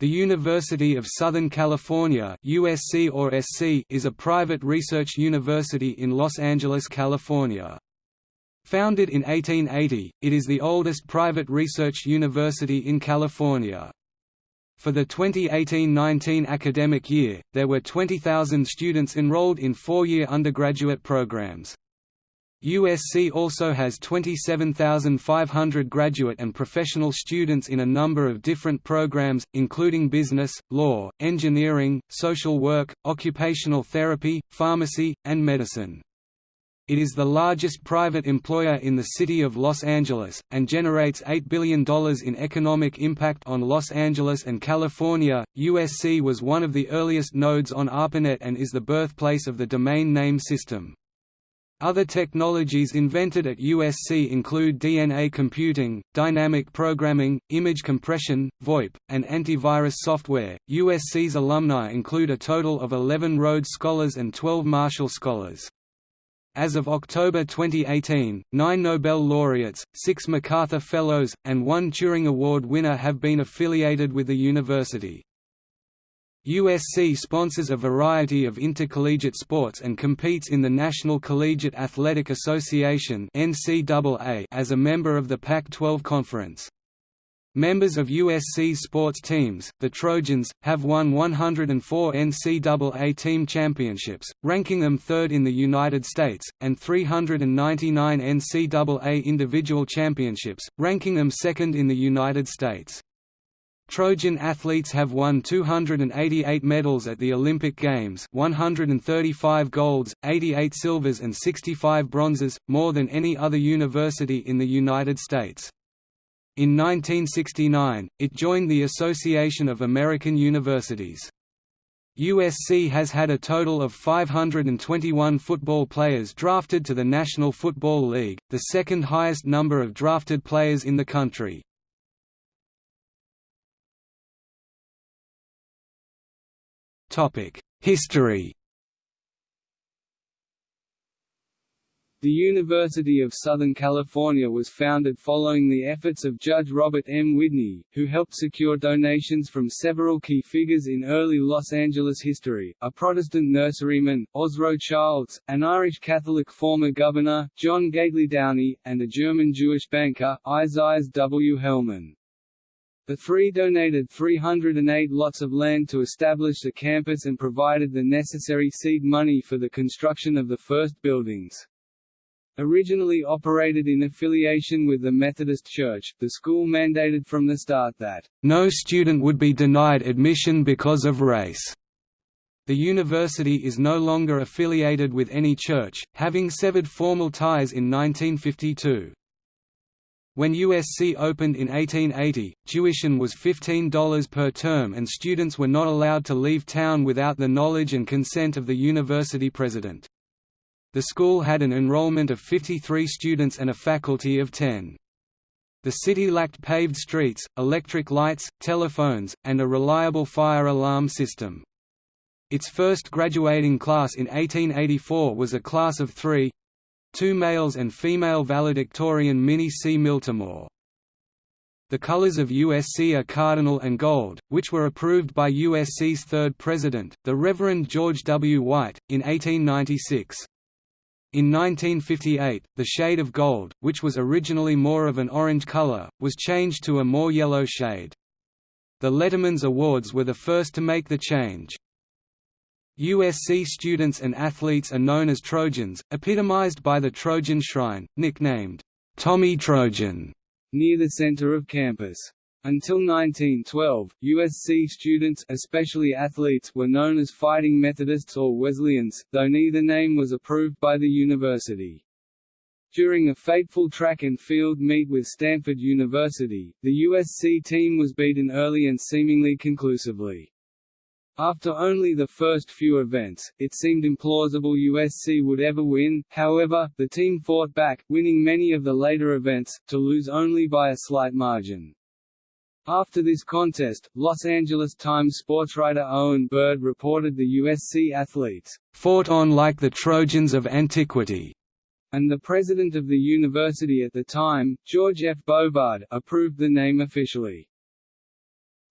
The University of Southern California USC or SC is a private research university in Los Angeles, California. Founded in 1880, it is the oldest private research university in California. For the 2018–19 academic year, there were 20,000 students enrolled in four-year undergraduate programs. USC also has 27,500 graduate and professional students in a number of different programs, including business, law, engineering, social work, occupational therapy, pharmacy, and medicine. It is the largest private employer in the city of Los Angeles, and generates $8 billion in economic impact on Los Angeles and California. USC was one of the earliest nodes on ARPANET and is the birthplace of the domain name system. Other technologies invented at USC include DNA computing, dynamic programming, image compression, VoIP, and antivirus software. USC's alumni include a total of 11 Rhodes Scholars and 12 Marshall Scholars. As of October 2018, nine Nobel laureates, six MacArthur Fellows, and one Turing Award winner have been affiliated with the university. USC sponsors a variety of intercollegiate sports and competes in the National Collegiate Athletic Association as a member of the Pac-12 Conference. Members of USC's sports teams, the Trojans, have won 104 NCAA team championships, ranking them third in the United States, and 399 NCAA individual championships, ranking them second in the United States. Trojan athletes have won 288 medals at the Olympic Games 135 golds, 88 silvers and 65 bronzes, more than any other university in the United States. In 1969, it joined the Association of American Universities. USC has had a total of 521 football players drafted to the National Football League, the second highest number of drafted players in the country. History The University of Southern California was founded following the efforts of Judge Robert M. Widney, who helped secure donations from several key figures in early Los Angeles history, a Protestant nurseryman, Ozro Childs, an Irish Catholic former governor, John Gately Downey, and a German Jewish banker, Isaias W. Hellman. The three donated 308 lots of land to establish the campus and provided the necessary seed money for the construction of the first buildings. Originally operated in affiliation with the Methodist Church, the school mandated from the start that, "...no student would be denied admission because of race." The university is no longer affiliated with any church, having severed formal ties in 1952. When USC opened in 1880, tuition was $15 per term and students were not allowed to leave town without the knowledge and consent of the university president. The school had an enrollment of 53 students and a faculty of 10. The city lacked paved streets, electric lights, telephones, and a reliable fire alarm system. Its first graduating class in 1884 was a class of three, two males and female valedictorian Minnie C. Miltimore. The colors of USC are cardinal and gold, which were approved by USC's third president, the Reverend George W. White, in 1896. In 1958, the shade of gold, which was originally more of an orange color, was changed to a more yellow shade. The Letterman's Awards were the first to make the change. USC students and athletes are known as Trojans, epitomized by the Trojan Shrine, nicknamed, Tommy Trojan, near the center of campus. Until 1912, USC students especially athletes were known as Fighting Methodists or Wesleyans, though neither name was approved by the university. During a fateful track and field meet with Stanford University, the USC team was beaten early and seemingly conclusively. After only the first few events, it seemed implausible USC would ever win, however, the team fought back, winning many of the later events, to lose only by a slight margin. After this contest, Los Angeles Times sportswriter Owen Bird reported the USC athletes, "...fought on like the Trojans of antiquity." and the president of the university at the time, George F. Bovard, approved the name officially.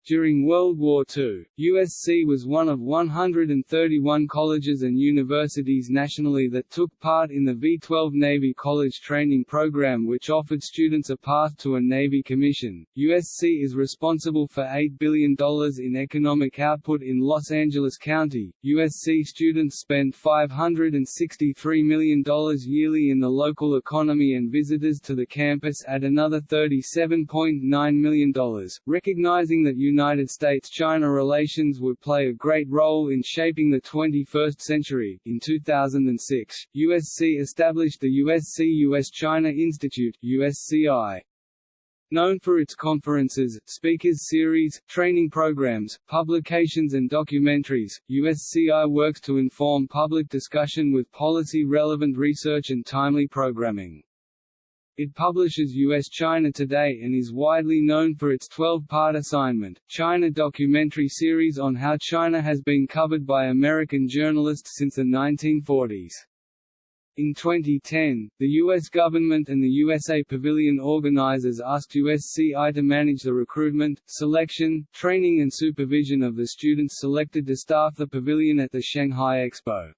During World War II, USC was one of 131 colleges and universities nationally that took part in the V-12 Navy College Training Program which offered students a path to a Navy commission. USC is responsible for $8 billion in economic output in Los Angeles County. USC students spend $563 million yearly in the local economy and visitors to the campus add another $37.9 million, recognizing that United States-China relations would play a great role in shaping the 21st century. In 2006, USC established the USC-US-China Institute (USCI). Known for its conferences, speakers series, training programs, publications and documentaries, USCI works to inform public discussion with policy-relevant research and timely programming. It publishes U.S.-China Today and is widely known for its 12-part assignment, China documentary series on how China has been covered by American journalists since the 1940s. In 2010, the U.S. government and the USA Pavilion organizers asked USCI to manage the recruitment, selection, training and supervision of the students selected to staff the pavilion at the Shanghai Expo.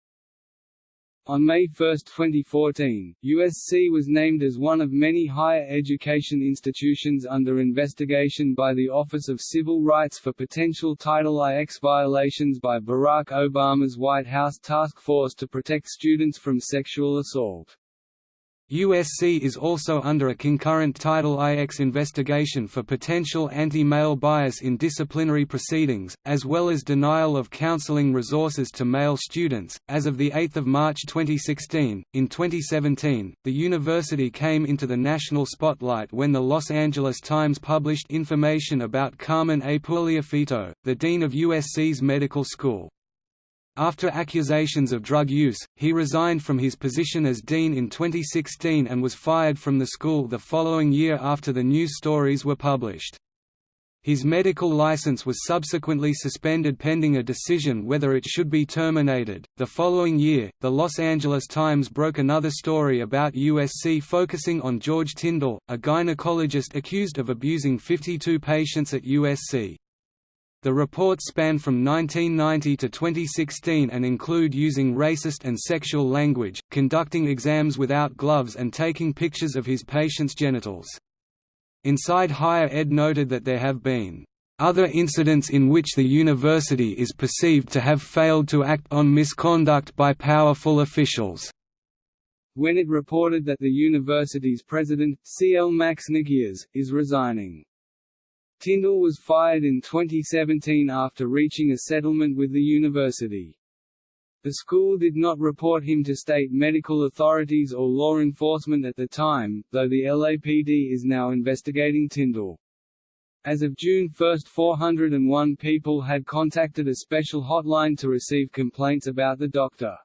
On May 1, 2014, USC was named as one of many higher education institutions under investigation by the Office of Civil Rights for potential Title IX violations by Barack Obama's White House Task Force to protect students from sexual assault. USC is also under a concurrent Title IX investigation for potential anti-male bias in disciplinary proceedings, as well as denial of counseling resources to male students. As of the 8th of March 2016, in 2017, the university came into the national spotlight when the Los Angeles Times published information about Carmen Puliafito, the dean of USC's medical school. After accusations of drug use, he resigned from his position as dean in 2016 and was fired from the school the following year after the news stories were published. His medical license was subsequently suspended pending a decision whether it should be terminated. The following year, the Los Angeles Times broke another story about USC focusing on George Tyndall, a gynecologist accused of abusing 52 patients at USC. The reports span from 1990 to 2016 and include using racist and sexual language, conducting exams without gloves and taking pictures of his patients' genitals. Inside Higher Ed noted that there have been other incidents in which the university is perceived to have failed to act on misconduct by powerful officials. When it reported that the university's president, C. L. Max Nikias, is resigning. Tyndall was fired in 2017 after reaching a settlement with the university. The school did not report him to state medical authorities or law enforcement at the time, though the LAPD is now investigating Tyndall. As of June 1 401 people had contacted a special hotline to receive complaints about the doctor.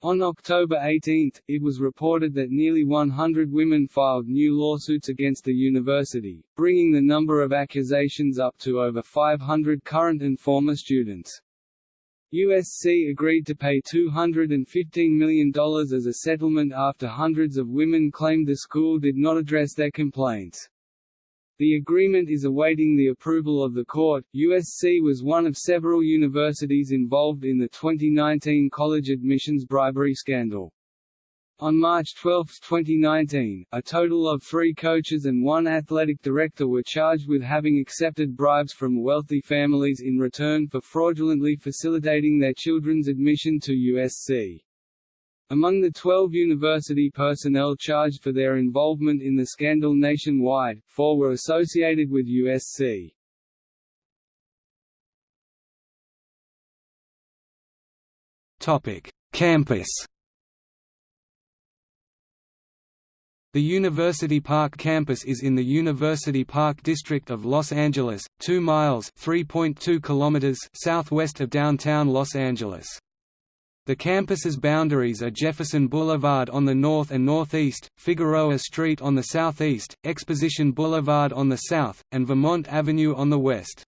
On October 18, it was reported that nearly 100 women filed new lawsuits against the university, bringing the number of accusations up to over 500 current and former students. USC agreed to pay $215 million as a settlement after hundreds of women claimed the school did not address their complaints. The agreement is awaiting the approval of the court. USC was one of several universities involved in the 2019 college admissions bribery scandal. On March 12, 2019, a total of three coaches and one athletic director were charged with having accepted bribes from wealthy families in return for fraudulently facilitating their children's admission to USC. Among the 12 university personnel charged for their involvement in the scandal nationwide, four were associated with USC. Campus The University Park campus is in the University Park district of Los Angeles, 2 miles (3.2 kilometers) southwest of downtown Los Angeles. The campus's boundaries are Jefferson Boulevard on the north and northeast, Figueroa Street on the southeast, Exposition Boulevard on the south, and Vermont Avenue on the west.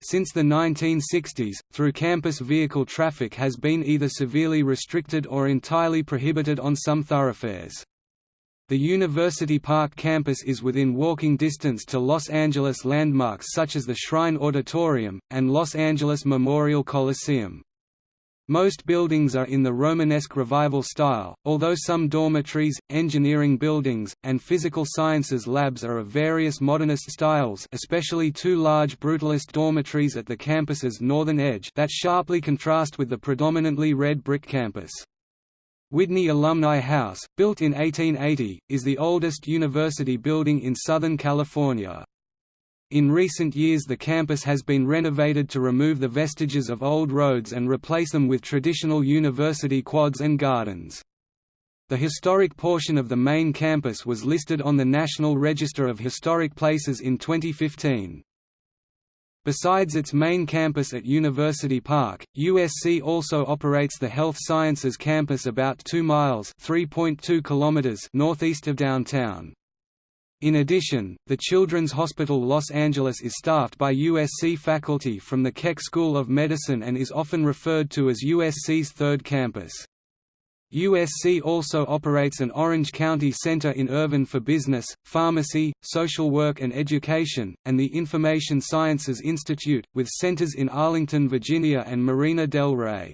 Since the 1960s, through campus vehicle traffic has been either severely restricted or entirely prohibited on some thoroughfares. The University Park campus is within walking distance to Los Angeles landmarks such as the Shrine Auditorium, and Los Angeles Memorial Coliseum. Most buildings are in the Romanesque Revival style, although some dormitories, engineering buildings, and physical sciences labs are of various modernist styles especially two large Brutalist dormitories at the campus's northern edge that sharply contrast with the predominantly red brick campus. Widney Alumni House, built in 1880, is the oldest university building in Southern California. In recent years the campus has been renovated to remove the vestiges of old roads and replace them with traditional university quads and gardens. The historic portion of the main campus was listed on the National Register of Historic Places in 2015. Besides its main campus at University Park, USC also operates the Health Sciences campus about 2 miles kilometers northeast of downtown. In addition, the Children's Hospital Los Angeles is staffed by USC faculty from the Keck School of Medicine and is often referred to as USC's third campus. USC also operates an Orange County Center in Irvine for business, pharmacy, social work and education, and the Information Sciences Institute, with centers in Arlington, Virginia and Marina del Rey.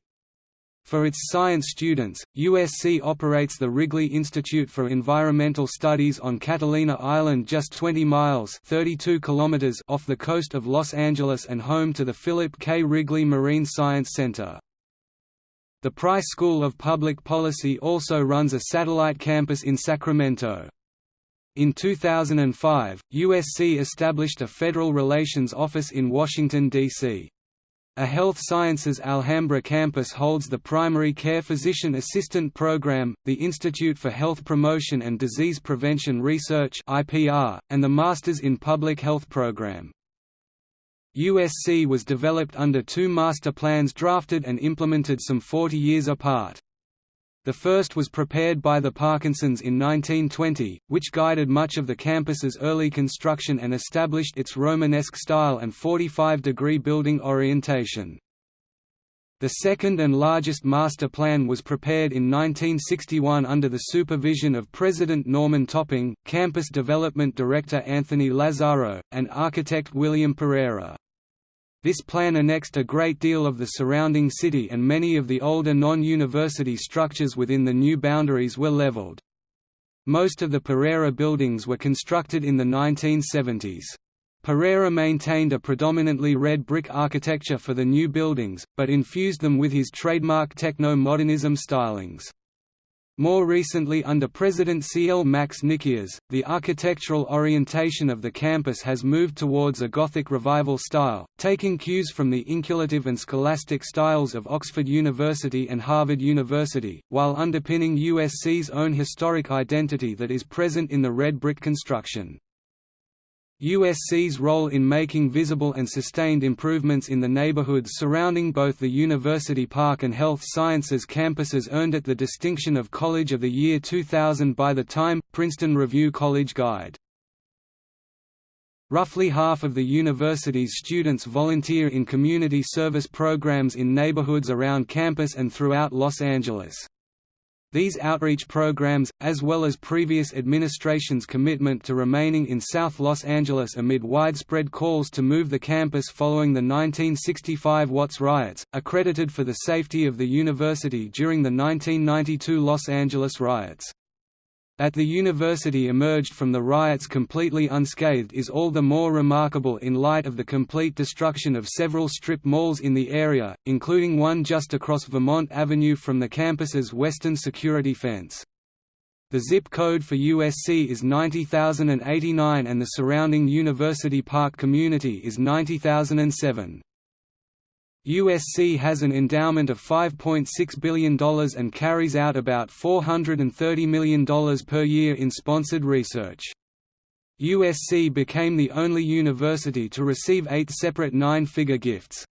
For its science students, USC operates the Wrigley Institute for Environmental Studies on Catalina Island just 20 miles 32 kilometers off the coast of Los Angeles and home to the Philip K. Wrigley Marine Science Center. The Price School of Public Policy also runs a satellite campus in Sacramento. In 2005, USC established a Federal Relations Office in Washington, D.C. A Health Sciences Alhambra campus holds the Primary Care Physician Assistant Program, the Institute for Health Promotion and Disease Prevention Research and the Masters in Public Health program. USC was developed under two master plans drafted and implemented some 40 years apart. The first was prepared by the Parkinsons in 1920, which guided much of the campus's early construction and established its Romanesque style and 45-degree building orientation. The second and largest master plan was prepared in 1961 under the supervision of President Norman Topping, Campus Development Director Anthony Lazzaro, and architect William Pereira. This plan annexed a great deal of the surrounding city and many of the older non-university structures within the new boundaries were leveled. Most of the Pereira buildings were constructed in the 1970s. Pereira maintained a predominantly red brick architecture for the new buildings, but infused them with his trademark techno-modernism stylings. More recently under President C. L. Max Nikias, the architectural orientation of the campus has moved towards a Gothic Revival style, taking cues from the inculative and scholastic styles of Oxford University and Harvard University, while underpinning USC's own historic identity that is present in the red brick construction. USC's role in making visible and sustained improvements in the neighborhoods surrounding both the University Park and Health Sciences campuses earned it the distinction of College of the Year 2000 by the Time – Princeton Review College Guide. Roughly half of the university's students volunteer in community service programs in neighborhoods around campus and throughout Los Angeles. These outreach programs, as well as previous administration's commitment to remaining in South Los Angeles amid widespread calls to move the campus following the 1965 Watts riots, are credited for the safety of the university during the 1992 Los Angeles riots. That the university emerged from the riots completely unscathed is all the more remarkable in light of the complete destruction of several strip malls in the area, including one just across Vermont Avenue from the campus's western security fence. The zip code for USC is 90089 and the surrounding University Park community is 90007. USC has an endowment of $5.6 billion and carries out about $430 million per year in sponsored research. USC became the only university to receive eight separate nine-figure gifts.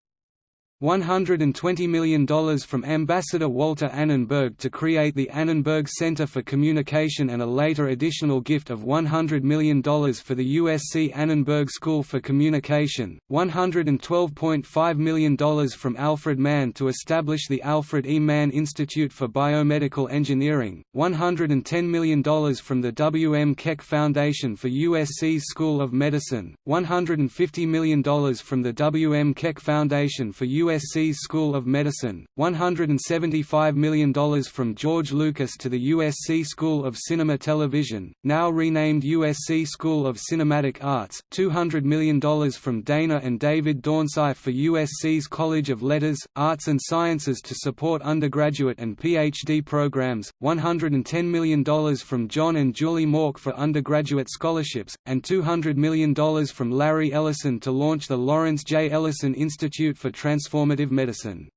$120 million from Ambassador Walter Annenberg to create the Annenberg Center for Communication and a later additional gift of $100 million for the USC Annenberg School for Communication, $112.5 million from Alfred Mann to establish the Alfred E. Mann Institute for Biomedical Engineering, $110 million from the W. M. Keck Foundation for USC's School of Medicine, $150 million from the W. M. Keck Foundation for USC USC's School of Medicine, $175 million from George Lucas to the USC School of Cinema Television, now renamed USC School of Cinematic Arts, $200 million from Dana and David Dornsife for USC's College of Letters, Arts and Sciences to support undergraduate and PhD programs, $110 million from John and Julie Mork for undergraduate scholarships, and $200 million from Larry Ellison to launch the Lawrence J. Ellison Institute for Transform transformative medicine.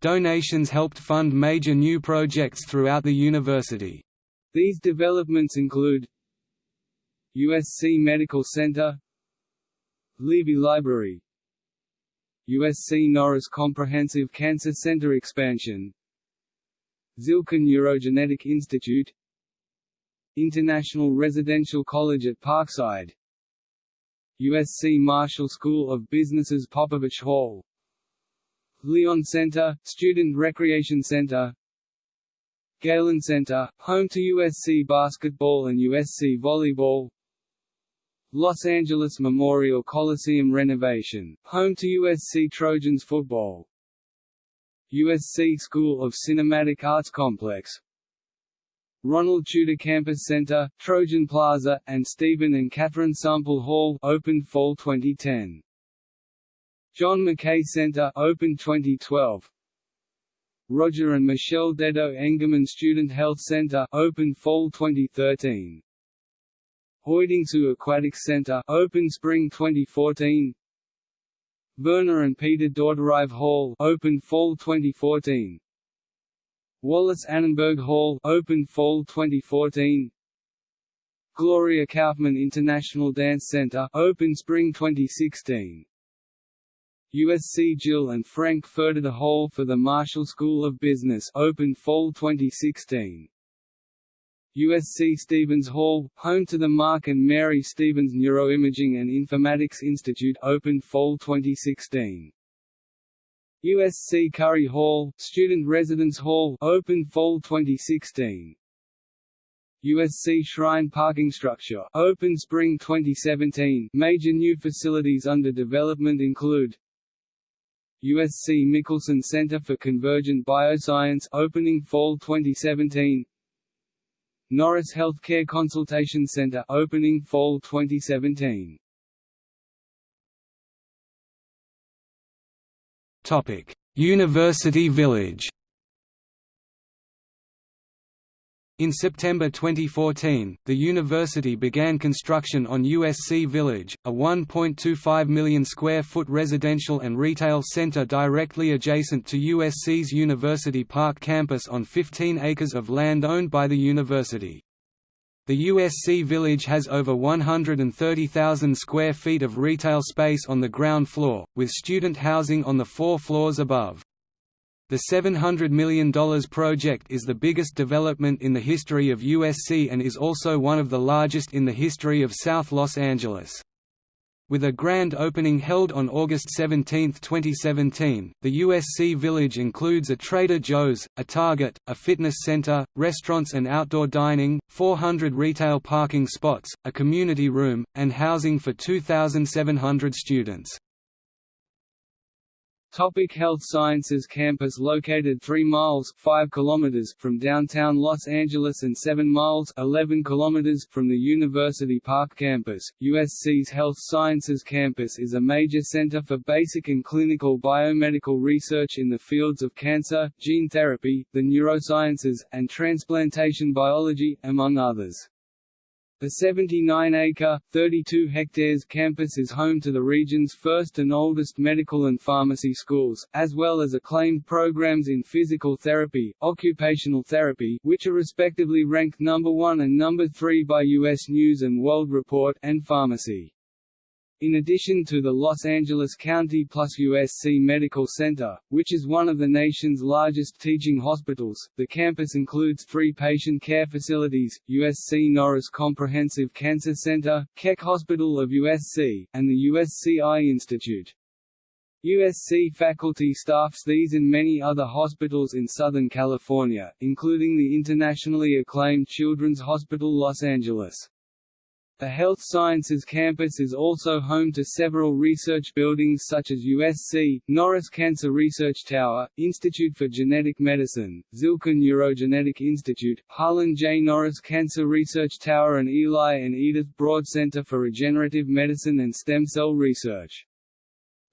Donations helped fund major new projects throughout the university. These developments include USC Medical Center Levy Library USC Norris Comprehensive Cancer Center expansion Zilkha Neurogenetic Institute International Residential College at Parkside USC Marshall School of Business's Popovich Hall Lyon Center, Student Recreation Center Galen Center, home to USC basketball and USC volleyball Los Angeles Memorial Coliseum renovation, home to USC Trojans football USC School of Cinematic Arts Complex Ronald Tutor Campus Center, Trojan Plaza, and Stephen and Catherine Sample Hall opened fall 2010. John McKay Center opened 2012. Roger and Michelle Dedeaux Engemann Student Health Center opened fall 2013. Uytengsu Aquatic Center opened spring 2014. Verna and Peter Dauterive Hall opened fall 2014. Wallis Annenberg Hall opened fall 2014. Gloria Kaufman International Dance Center opened spring 2016. USC Jill and Frank Fertitta Hall for the Marshall School of Business opened fall 2016. USC Stevens Hall, home to the Mark and Mary Stevens Neuroimaging and Informatics Institute opened fall 2016. USC Curry Hall, Student Residence Hall opened fall 2016. USC Shrine Parking Structure opened spring 2017. Major new facilities under development include USC Michelson Center for Convergent Bioscience opening fall 2017 Norris Healthcare Consultation Center opening fall 2017 Topic. University Village In September 2014, the university began construction on USC Village, a 1.25 million square foot residential and retail center directly adjacent to USC's University Park campus on 15 acres of land owned by the university. The USC Village has over 130,000 square feet of retail space on the ground floor, with student housing on the four floors above. The $700 million project is the biggest development in the history of USC and is also one of the largest in the history of South Los Angeles. With a grand opening held on August 17, 2017, the USC Village includes a Trader Joe's, a Target, a fitness center, restaurants and outdoor dining, 400 retail parking spots, a community room, and housing for 2,700 students. Topic Health Sciences Campus located 3 miles 5 kilometers from downtown Los Angeles and 7 miles 11 kilometers from the University Park campus, USC's Health Sciences Campus is a major center for basic and clinical biomedical research in the fields of cancer, gene therapy, the neurosciences, and transplantation biology, among others. The 79-acre, 32 hectares campus is home to the region's first and oldest medical and pharmacy schools, as well as acclaimed programs in physical therapy, occupational therapy which are respectively ranked number 1 and number 3 by U.S. News & World Report and pharmacy. In addition to the Los Angeles County plus USC Medical Center, which is one of the nation's largest teaching hospitals, the campus includes three patient care facilities, USC Norris Comprehensive Cancer Center, Keck Hospital of USC, and the USC Eye Institute. USC faculty staffs these and many other hospitals in Southern California, including the internationally acclaimed Children's Hospital Los Angeles. The Health Sciences campus is also home to several research buildings such as USC, Norris Cancer Research Tower, Institute for Genetic Medicine, Zilkha Neurogenetic Institute, Harlyne J. Norris Cancer Research Tower and Eli and Edith Broad Center for Regenerative Medicine and Stem Cell Research.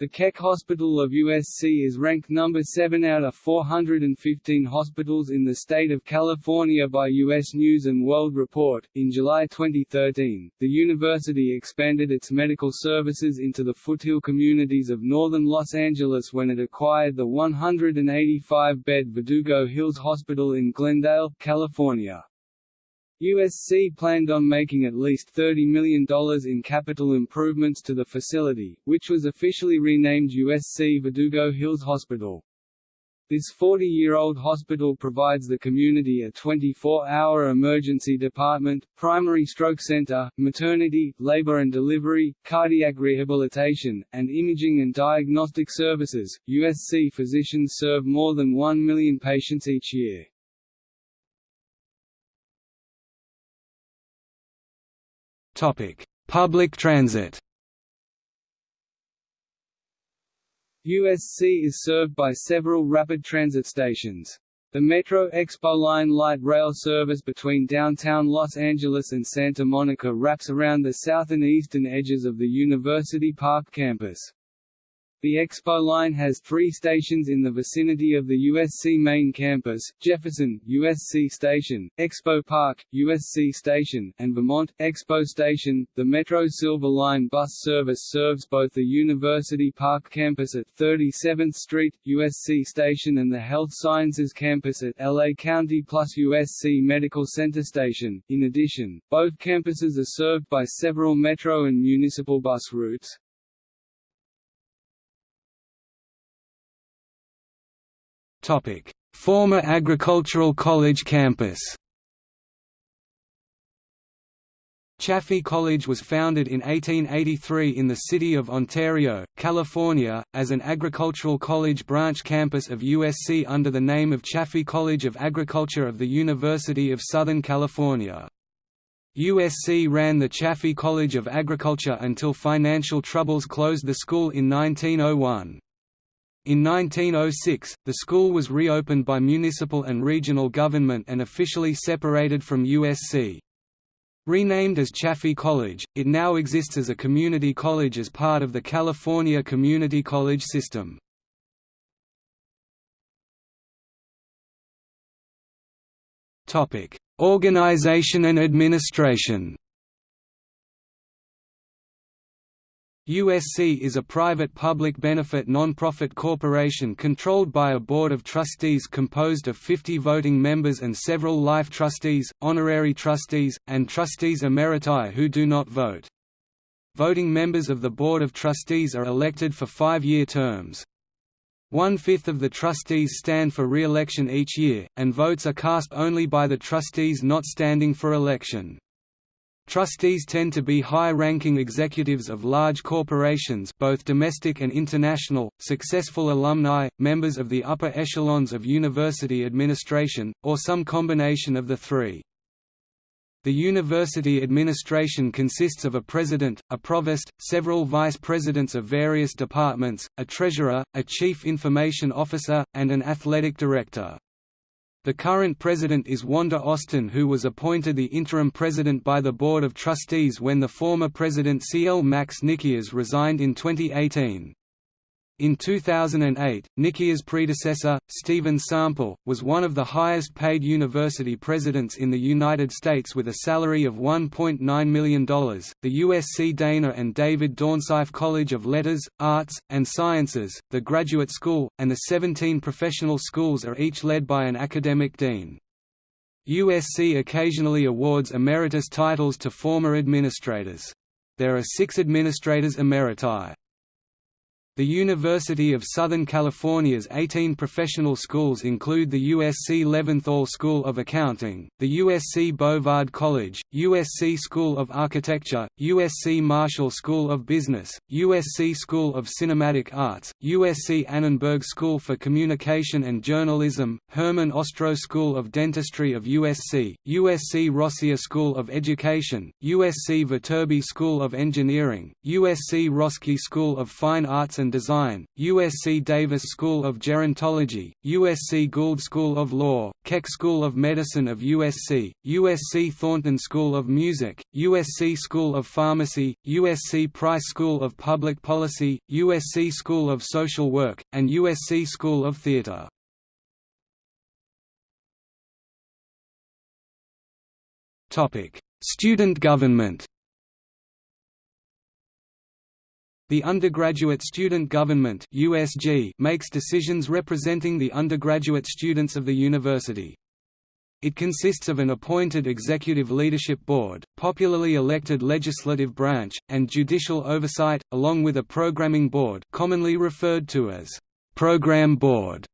The Keck Hospital of USC is ranked number 7 out of 415 hospitals in the state of California by U.S. News & World Report. In July 2013, the university expanded its medical services into the foothill communities of northern Los Angeles when it acquired the 185-bed Verdugo Hills Hospital in Glendale, California. USC planned on making at least $30 million in capital improvements to the facility, which was officially renamed USC Verdugo Hills Hospital. This 40-year-old hospital provides the community a 24-hour emergency department, primary stroke center, maternity, labor and delivery, cardiac rehabilitation, and imaging and diagnostic services. USC physicians serve more than 1 million patients each year. Public transit. USC is served by several rapid transit stations. The Metro Expo Line light rail service between downtown Los Angeles and Santa Monica wraps around the south and eastern edges of the University Park campus. The Expo line has three stations in the vicinity of the USC main campus, Jefferson, USC Station, Expo Park, USC Station, and Vermont, Expo Station. The Metro Silver Line bus service serves both the University Park campus at 37th Street, USC Station and the Health Sciences campus at LA County plus USC Medical Center Station. In addition, both campuses are served by several metro and municipal bus routes. Former Agricultural College campus. Chaffey College was founded in 1883 in the city of Ontario, California, as an agricultural college branch campus of USC under the name of Chaffey College of Agriculture of the University of Southern California. USC ran the Chaffey College of Agriculture until financial troubles closed the school in 1901. In 1906, the school was reopened by municipal and regional government and officially separated from USC. Renamed as Chaffey College, it now exists as a community college as part of the California Community College system. Organization and administration USC is a private public benefit non-profit corporation controlled by a board of trustees composed of 50 voting members and several life trustees, honorary trustees, and trustees emeriti who do not vote. Voting members of the Board of Trustees are elected for five-year terms. One-fifth of the trustees stand for re-election each year, and votes are cast only by the trustees not standing for election. Trustees tend to be high-ranking executives of large corporations both domestic and international, successful alumni, members of the upper echelons of university administration, or some combination of the three. The university administration consists of a president, a provost, several vice presidents of various departments, a treasurer, a chief information officer, and an athletic director. The current president is Wanda Austin who was appointed the interim president by the Board of Trustees when the former president C. L. Max Nikias resigned in 2018. In 2008, Nikias' predecessor, Stephen Sample, was one of the highest paid university presidents in the United States with a salary of $1.9 million. The USC Dana and David Dornsife College of Letters, Arts, and Sciences, the Graduate School, and the 17 professional schools are each led by an academic dean. USC occasionally awards emeritus titles to former administrators. there are six administrators emeriti. The University of Southern California's 18 professional schools include the USC Leventhal School of Accounting, the USC Bovard College, USC School of Architecture, USC Marshall School of Business, USC School of Cinematic Arts, USC Annenberg School for Communication and Journalism, Herman Ostrow School of Dentistry of USC, USC Rossier School of Education, USC Viterbi School of Engineering, USC Roski School of Fine Arts and Design, USC Davis School of Gerontology, USC Gould School of Law, Keck School of Medicine of USC, USC Thornton School of Music, USC School of Pharmacy, USC Price School of Public Policy, USC School of Social Work, and USC School of Theatre. Student government The Undergraduate Student Government USG makes decisions representing the undergraduate students of the university. It consists of an appointed executive leadership board, popularly elected legislative branch, and judicial oversight, along with a programming board commonly referred to as program board.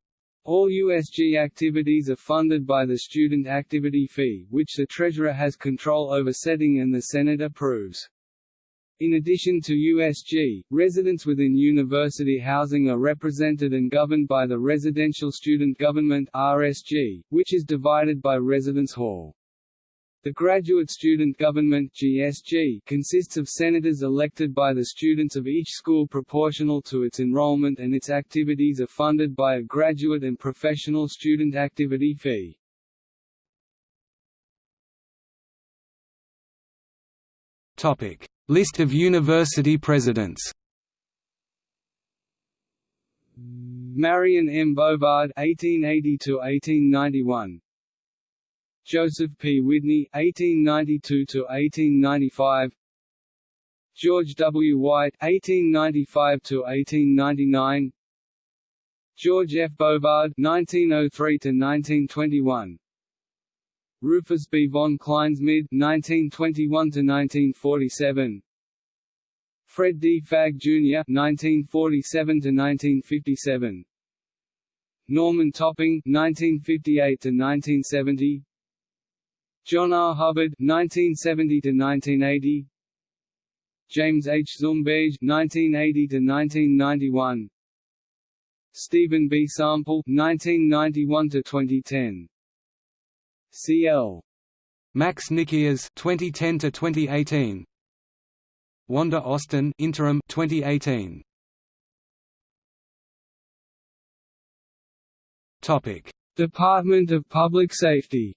All USG activities are funded by the student activity fee, which the treasurer has control over setting and the Senate approves. In addition to USG, residents within university housing are represented and governed by the Residential Student Government RSG, which is divided by Residence Hall. The Graduate Student Government GSG consists of senators elected by the students of each school proportional to its enrollment and its activities are funded by a graduate and professional student activity fee. Topic: List of university presidents Marion M. Bovard (1880–1891), Joseph P. Widney (1892–1895), George W. White (1895–1899), George F. Bovard (1903–1921). Rufus B. von Kleinsmid (1921–1947), Fred D. Fagg Jr. (1947–1957), Norman Topping (1958–1970), John R. Hubbard (1970–1980), James H. Zumberge (1980–1991), Stephen B. Sample (1991–2010). CL. Max Nikias 2010 to 2018. Wanda Austin interim 2018. Topic: Department of Public Safety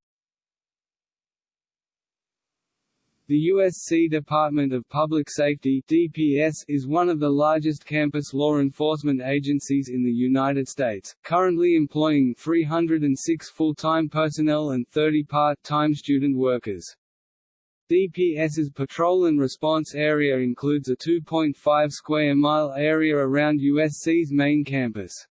The USC Department of Public Safety DPS is one of the largest campus law enforcement agencies in the United States, currently employing 306 full-time personnel and 30 part-time student workers. DPS's patrol and response area includes a 2.5 square mile area around USC's main campus.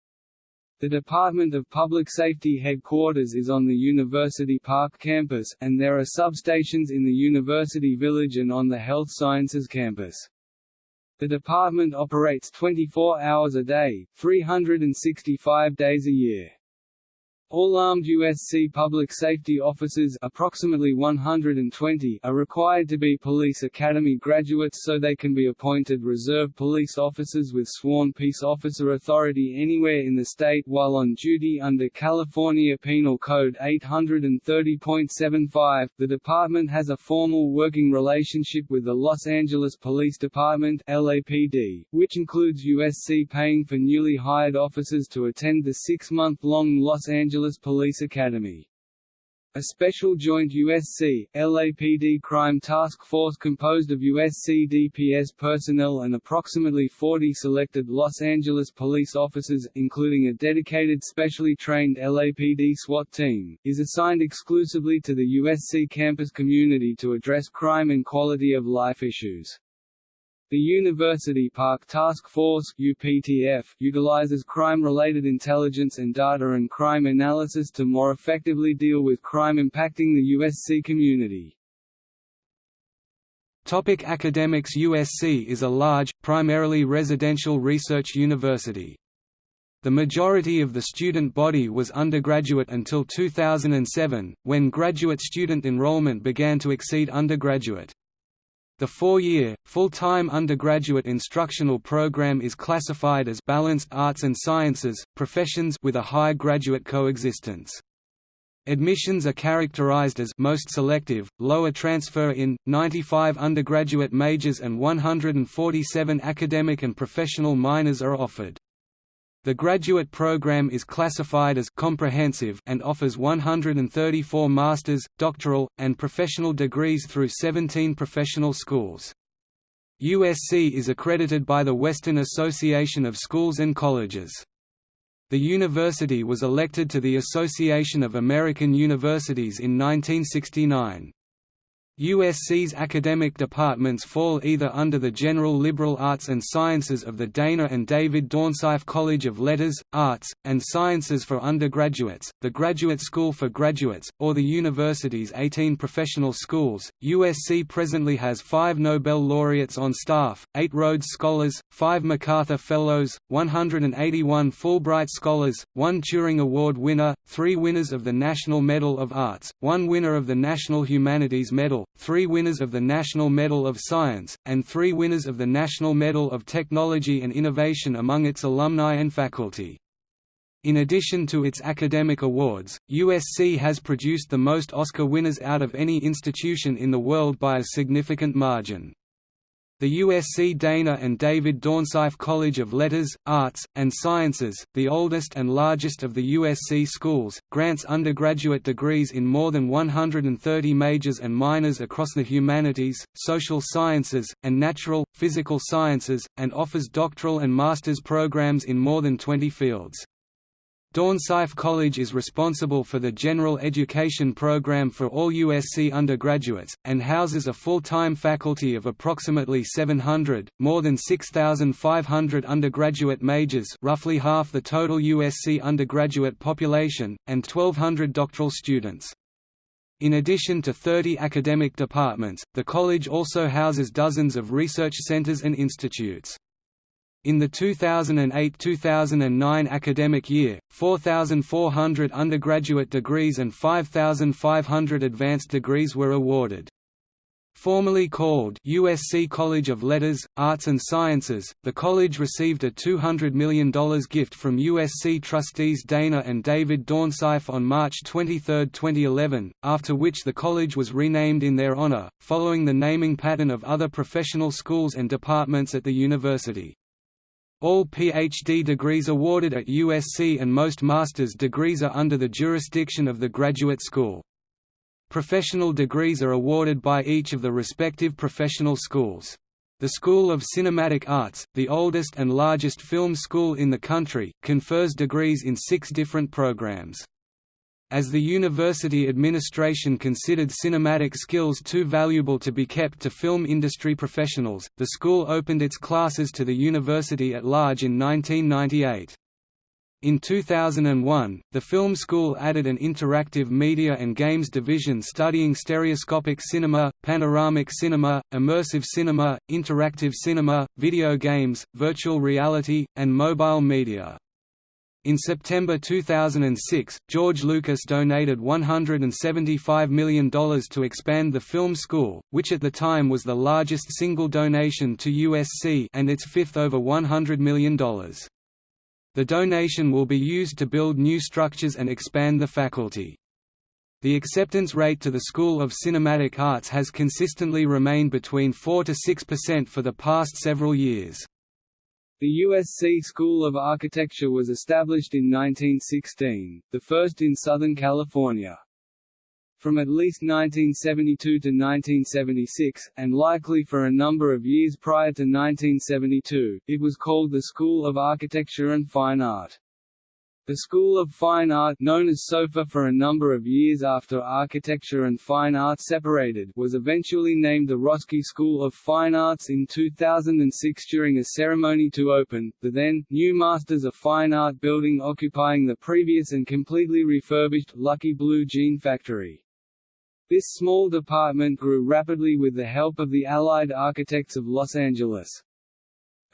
The Department of Public Safety headquarters is on the University Park campus, and there are substations in the University Village and on the Health Sciences campus. The department operates 24 hours a day, 365 days a year. All armed USC public safety officers approximately 120 are required to be police academy graduates so they can be appointed reserve police officers with sworn peace officer authority anywhere in the state while on duty under California Penal Code 830.75. The department has a formal working relationship with the Los Angeles Police Department LAPD, which includes USC paying for newly hired officers to attend the six-month-long Los Angeles Angeles Police Academy. A special joint USC, LAPD crime task force composed of USC DPS personnel and approximately 40 selected Los Angeles police officers, including a dedicated specially trained LAPD SWAT team, is assigned exclusively to the USC campus community to address crime and quality of life issues. The University Park Task Force UPTF utilizes crime-related intelligence and data and crime analysis to more effectively deal with crime impacting the USC community. Topic academics USC is a large, primarily residential research university. The majority of the student body was undergraduate until 2007, when graduate student enrollment began to exceed undergraduate. The four-year, full-time undergraduate instructional program is classified as balanced arts and sciences, professions with a high graduate coexistence. Admissions are characterized as most selective, lower transfer in, 95 undergraduate majors and 147 academic and professional minors are offered. The graduate program is classified as comprehensive and offers 134 master's, doctoral, and professional degrees through 17 professional schools. USC is accredited by the Western Association of Schools and Colleges. The university was elected to the Association of American Universities in 1969. USC's academic departments fall either under the general liberal arts and sciences of the Dana and David Dornsife College of Letters, Arts, and Sciences for undergraduates, the Graduate School for graduates, or the university's 18 professional schools. USC presently has five Nobel laureates on staff, eight Rhodes Scholars, five MacArthur Fellows, 181 Fulbright Scholars, one Turing Award winner, three winners of the National Medal of Arts, one winner of the National Humanities Medal, three winners of the National Medal of Science, and three winners of the National Medal of Technology and Innovation among its alumni and faculty. In addition to its academic awards, USC has produced the most Oscar winners out of any institution in the world by a significant margin. The USC Dana and David Dornsife College of Letters, Arts, and Sciences, the oldest and largest of the USC schools, grants undergraduate degrees in more than 130 majors and minors across the humanities, social sciences, and natural, physical sciences, and offers doctoral and master's programs in more than 20 fields. Dornsife College is responsible for the general education program for all USC undergraduates, and houses a full-time faculty of approximately 700, more than 6,500 undergraduate majors roughly half the total USC undergraduate population, and 1,200 doctoral students. In addition to 30 academic departments, the college also houses dozens of research centers and institutes. In the 2008–2009 academic year, 4,400 undergraduate degrees and 5,500 advanced degrees were awarded. Formerly called USC College of Letters, Arts and Sciences, the college received a $200 million gift from USC trustees Dana and David Dornsife on March 23, 2011, after which the college was renamed in their honor, following the naming pattern of other professional schools and departments at the university. All PhD degrees awarded at USC and most master's degrees are under the jurisdiction of the Graduate School. Professional degrees are awarded by each of the respective professional schools. The School of Cinematic Arts, the oldest and largest film school in the country, confers degrees in six different programs. As the university administration considered cinematic skills too valuable to be kept to film industry professionals, the school opened its classes to the university at large in 1998. In 2001, the film school added an interactive media and games division studying stereoscopic cinema, panoramic cinema, immersive cinema, interactive cinema, video games, virtual reality, and mobile media. In September 2006, George Lucas donated $175 million to expand the film school, which at the time was the largest single donation to USC and its fifth over $100 million. The donation will be used to build new structures and expand the faculty. The acceptance rate to the School of Cinematic Arts has consistently remained between 4 to 6% for the past several years. The USC School of Architecture was established in 1916, the first in Southern California. From at least 1972 to 1976, and likely for a number of years prior to 1972, it was called the School of Architecture and Fine Art. The School of Fine Art known as SOFA for a number of years after Architecture and Fine Art separated was eventually named the Roski School of Fine Arts in 2006 during a ceremony to open, the then, new Masters of Fine Art building occupying the previous and completely refurbished Lucky Blue Jean Factory. This small department grew rapidly with the help of the Allied Architects of Los Angeles.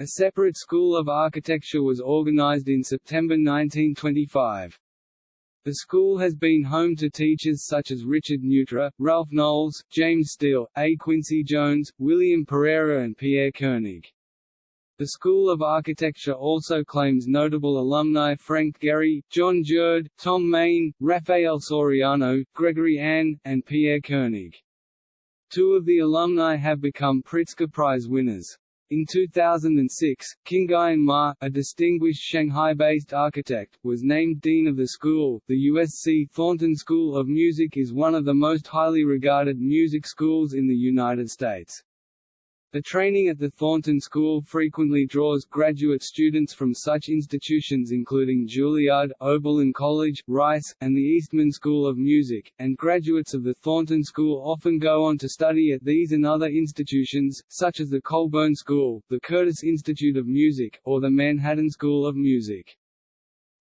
A separate School of Architecture was organized in September 1925. The school has been home to teachers such as Richard Neutra, Ralph Knowles, James Steele, A. Quincy Jones, William Pereira and Pierre Koenig. The School of Architecture also claims notable alumni Frank Gehry, Jon Jerde, Thom Mayne, Raphael Soriano, Gregory Ain, and Pierre Koenig. Two of the alumni have become Pritzker Prize winners. In 2006, Qingyun Ma, a distinguished Shanghai-based architect, was named dean of the school. The USC Thornton School of Music is one of the most highly regarded music schools in the United States. The training at the Thornton School frequently draws graduate students from such institutions including Juilliard, Oberlin College, Rice, and the Eastman School of Music, and graduates of the Thornton School often go on to study at these and other institutions, such as the Colburn School, the Curtis Institute of Music, or the Manhattan School of Music.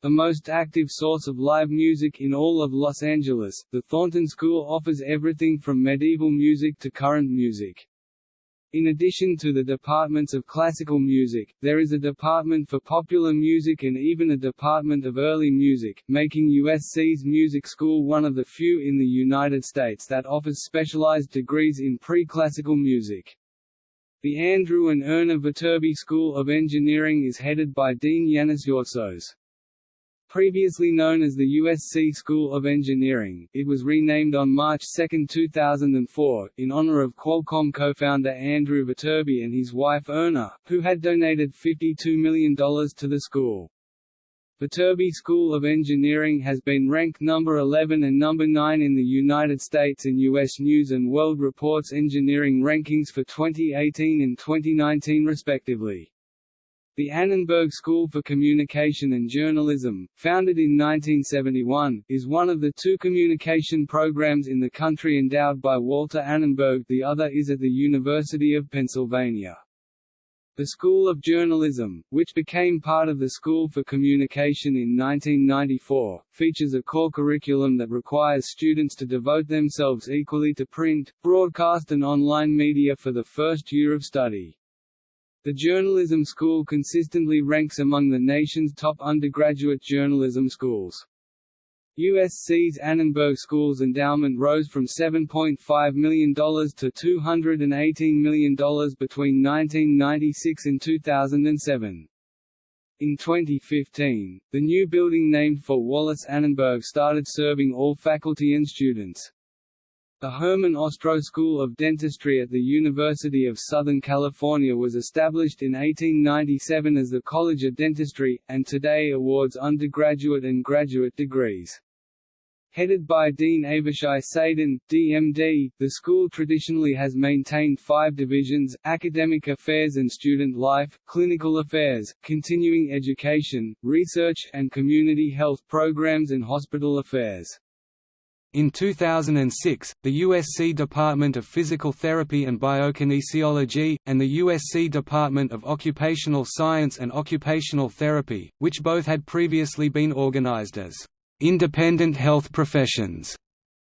The most active source of live music in all of Los Angeles, the Thornton School offers everything from medieval music to current music. In addition to the departments of classical music, there is a department for popular music and even a department of early music, making USC's music school one of the few in the United States that offers specialized degrees in pre-classical music. The Andrew and Erna Viterbi School of Engineering is headed by Dean Yannis Yortsos. Previously known as the USC School of Engineering, it was renamed on March 2, 2004, in honor of Qualcomm co-founder Andrew Viterbi and his wife Erna, who had donated $52 million to the school. Viterbi School of Engineering has been ranked number 11 and number 9 in the United States in U.S. News & World Report's engineering rankings for 2018 and 2019 respectively. The Annenberg School for Communication and Journalism, founded in 1971, is one of the two communication programs in the country endowed by Walter Annenberg the other is at the University of Pennsylvania. The School of Journalism, which became part of the School for Communication in 1994, features a core curriculum that requires students to devote themselves equally to print, broadcast and online media for the first year of study. The journalism school consistently ranks among the nation's top undergraduate journalism schools. USC's Annenberg School's endowment rose from $7.5 million to $218 million between 1996 and 2007. In 2015, the new building named for Wallis Annenberg started serving all faculty and students. The Herman Ostrow School of Dentistry at the University of Southern California was established in 1897 as the College of Dentistry, and today awards undergraduate and graduate degrees. Headed by Dean Avishai Sadan, DMD, the school traditionally has maintained five divisions, academic affairs and student life, clinical affairs, continuing education, research, and community health programs and hospital affairs. In 2006, the USC Department of Physical Therapy and Biokinesiology, and the USC Department of Occupational Science and Occupational Therapy, which both had previously been organized as independent health professions,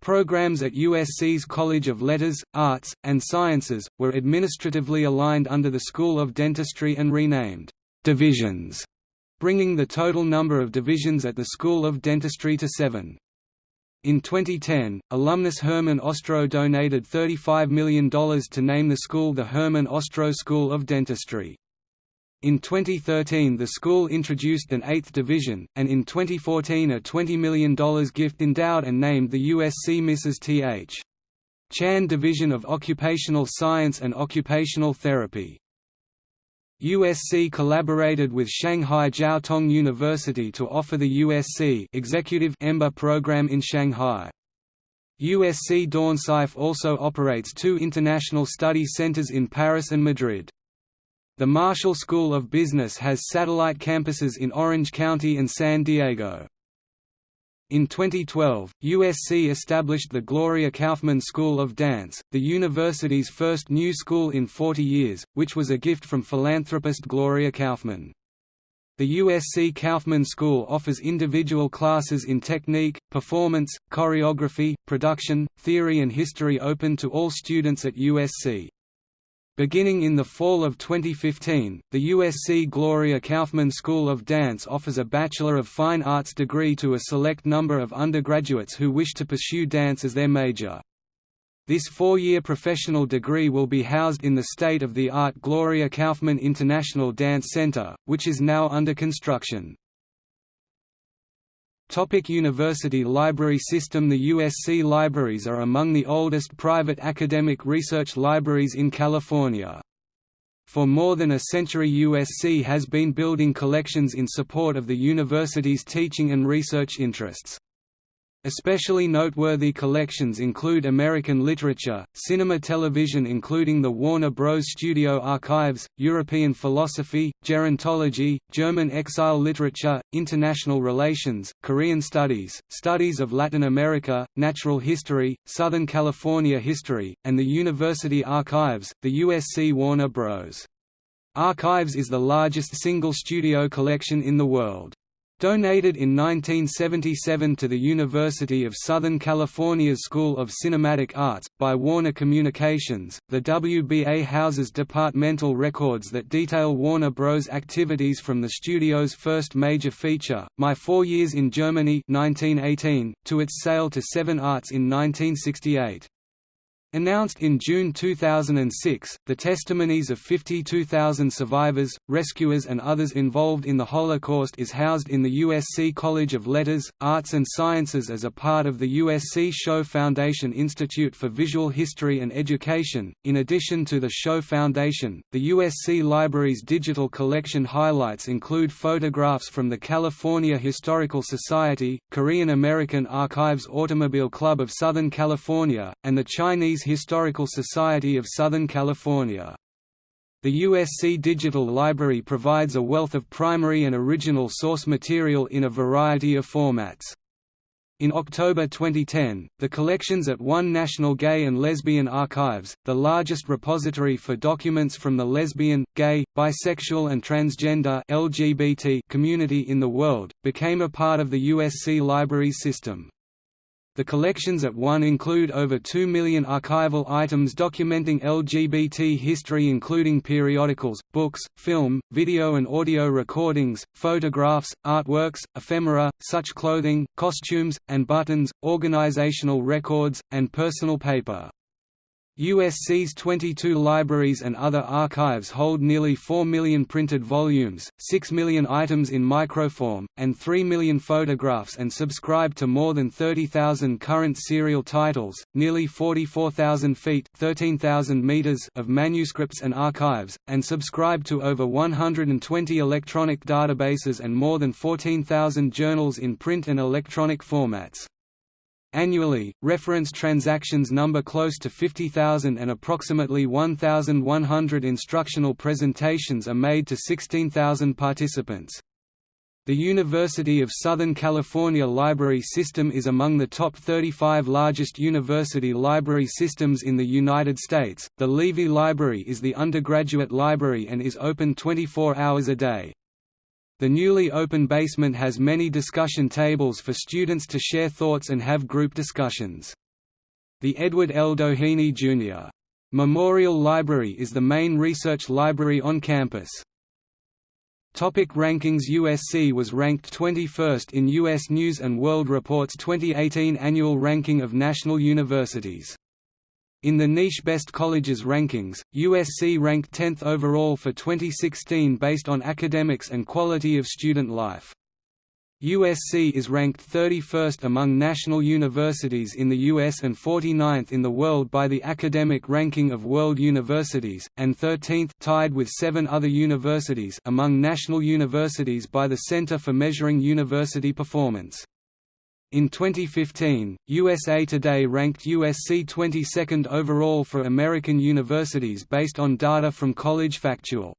Programs at USC's College of Letters, Arts, and Sciences, were administratively aligned under the School of Dentistry and renamed «divisions», bringing the total number of divisions at the School of Dentistry to seven. In 2010, alumnus Herman Ostrow donated $35 million to name the school the Herman Ostrow School of Dentistry. In 2013 the school introduced an eighth division, and in 2014 a $20 million gift endowed and named the USC Mrs. T.H. Chan Division of Occupational Science and Occupational Therapy. USC collaborated with Shanghai Jiao Tong University to offer the USC Executive EMBA program in Shanghai. USC Dornsife also operates two international study centers in Paris and Madrid. The Marshall School of Business has satellite campuses in Orange County and San Diego. In 2012, USC established the Gloria Kaufman School of Dance, the university's first new school in 40 years, which was a gift from philanthropist Gloria Kaufman. The USC Kaufman School offers individual classes in technique, performance, choreography, production, theory and history open to all students at USC. Beginning in the fall of 2015, the USC Gloria Kaufman School of Dance offers a Bachelor of Fine Arts degree to a select number of undergraduates who wish to pursue dance as their major. This four-year professional degree will be housed in the state-of-the-art Gloria Kaufman International Dance Center, which is now under construction. Topic University Library System The USC libraries are among the oldest private academic research libraries in California. For more than a century USC has been building collections in support of the university's teaching and research interests. Especially noteworthy collections include American literature, cinema television including the Warner Bros. Studio Archives, European philosophy, gerontology, German exile literature, international relations, Korean studies, studies of Latin America, natural history, Southern California history, and the University Archives, the USC Warner Bros. Archives is the largest single studio collection in the world. Donated in 1977 to the University of Southern California's School of Cinematic Arts, by Warner Communications, the WBA houses departmental records that detail Warner Bros. activities from the studio's first major feature, My Four Years in Germany 1918, to its sale to Seven Arts in 1968. Announced in June 2006, the testimonies of 52,000 survivors, rescuers and others involved in the Holocaust is housed in the USC College of Letters, Arts and Sciences as a part of the USC Shoah Foundation Institute for Visual History and Education. In addition to the Shoah Foundation, the USC Library's digital collection highlights include photographs from the California Historical Society, Korean American Archives Automobile Club of Southern California, and the Chinese Historical Society of Southern California. The USC Digital Library provides a wealth of primary and original source material in a variety of formats. In October 2010, the collections at One National Gay and Lesbian Archives, the largest repository for documents from the lesbian, gay, bisexual and transgender LGBT community in the world, became a part of the USC library system. The collections at One include over 2 million archival items documenting LGBT history including periodicals, books, film, video and audio recordings, photographs, artworks, ephemera, such clothing, costumes, and buttons, organizational records, and personal paper. USC's 22 libraries and other archives hold nearly 4 million printed volumes, 6 million items in microform, and 3 million photographs and subscribe to more than 30,000 current serial titles, nearly 44,000 feet 13,000 meters of manuscripts and archives, and subscribe to over 120 electronic databases and more than 14,000 journals in print and electronic formats. Annually, reference transactions number close to 50,000 and approximately 1,100 instructional presentations are made to 16,000 participants. The University of Southern California Library System is among the top 35 largest university library systems in the United States. The Levy Library is the undergraduate library and is open 24 hours a day. The newly open basement has many discussion tables for students to share thoughts and have group discussions. The Edward L. Doheny, Jr. Memorial Library is the main research library on campus. Topic rankings USC was ranked 21st in U.S. News & World Report's 2018 annual ranking of national universities. In the niche Best Colleges rankings, USC ranked 10th overall for 2016 based on academics and quality of student life. USC is ranked 31st among national universities in the US and 49th in the world by the Academic Ranking of World Universities, and 13th tied with seven other universities among national universities by the Center for Measuring University Performance. In 2015, USA Today ranked USC 22nd overall for American universities based on data from College Factual.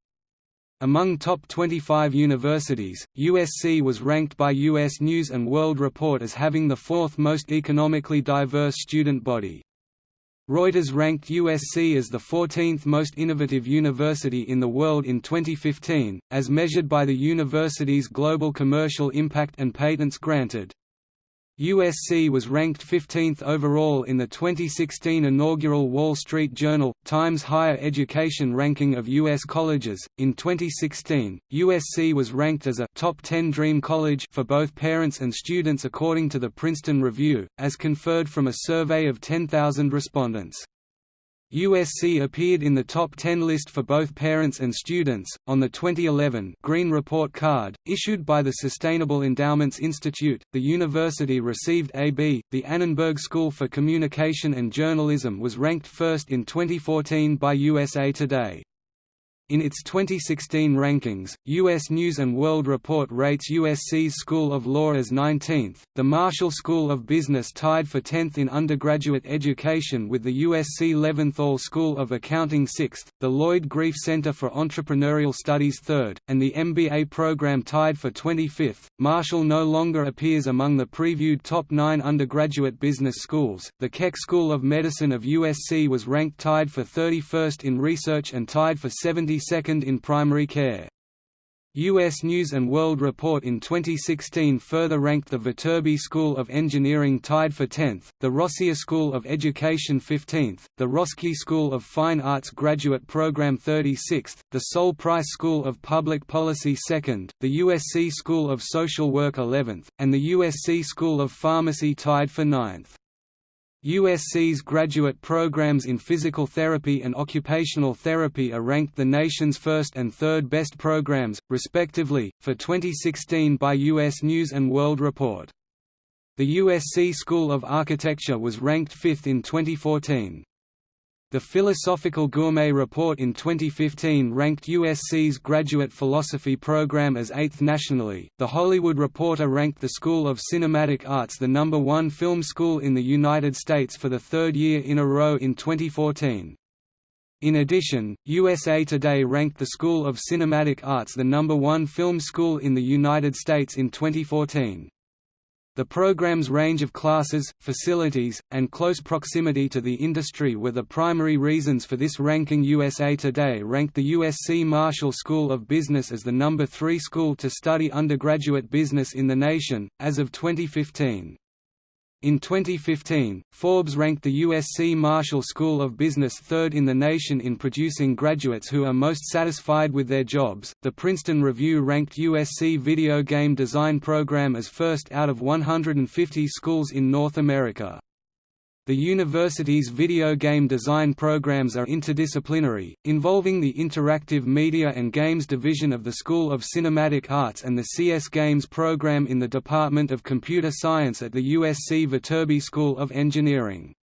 Among top 25 universities, USC was ranked by U.S. News & World Report as having the fourth most economically diverse student body. Reuters ranked USC as the 14th most innovative university in the world in 2015, as measured by the university's global commercial impact and patents granted. USC was ranked 15th overall in the 2016 inaugural Wall Street Journal Times Higher Education ranking of U.S. colleges. In 2016, USC was ranked as a top 10 dream college for both parents and students according to the Princeton Review, as conferred from a survey of 10,000 respondents. USC appeared in the top 10 list for both parents and students. On the 2011 Green Report card, issued by the Sustainable Endowments Institute, the university received AB. The Annenberg School for Communication and Journalism was ranked first in 2014 by USA Today. In its 2016 rankings, U.S. News & World Report rates USC's School of Law as 19th, the Marshall School of Business tied for 10th in undergraduate education with the USC Leventhal School of Accounting 6th, the Lloyd Greif Center for Entrepreneurial Studies 3rd, and the MBA program tied for 25th. Marshall no longer appears among the previewed top nine undergraduate business schools. The Keck School of Medicine of USC was ranked tied for 31st in research and tied for 70 Second in primary care. U.S. News & World Report in 2016 further ranked the Viterbi School of Engineering tied for 10th, the Rossier School of Education 15th, the Roski School of Fine Arts Graduate Program 36th, the Sol Price School of Public Policy 2nd, the USC School of Social Work 11th, and the USC School of Pharmacy tied for 9th. USC's graduate programs in physical therapy and occupational therapy are ranked the nation's first and third best programs, respectively, for 2016 by U.S. News & World Report. The USC School of Architecture was ranked fifth in 2014. The Philosophical Gourmet Report in 2015 ranked USC's graduate philosophy program as eighth nationally. The Hollywood Reporter ranked the School of Cinematic Arts the number one film school in the United States for the third year in a row in 2014. In addition, USA Today ranked the School of Cinematic Arts the number one film school in the United States in 2014. The program's range of classes, facilities, and close proximity to the industry were the primary reasons for this ranking USA Today ranked the USC Marshall School of Business as the number three school to study undergraduate business in the nation, as of 2015. In 2015, Forbes ranked the USC Marshall School of Business third in the nation in producing graduates who are most satisfied with their jobs. The Princeton Review ranked USC Video Game Design Program as first out of 150 schools in North America. The university's video game design programs are interdisciplinary, involving the Interactive Media and Games Division of the School of Cinematic Arts and the CS Games program in the Department of Computer Science at the USC Viterbi School of Engineering.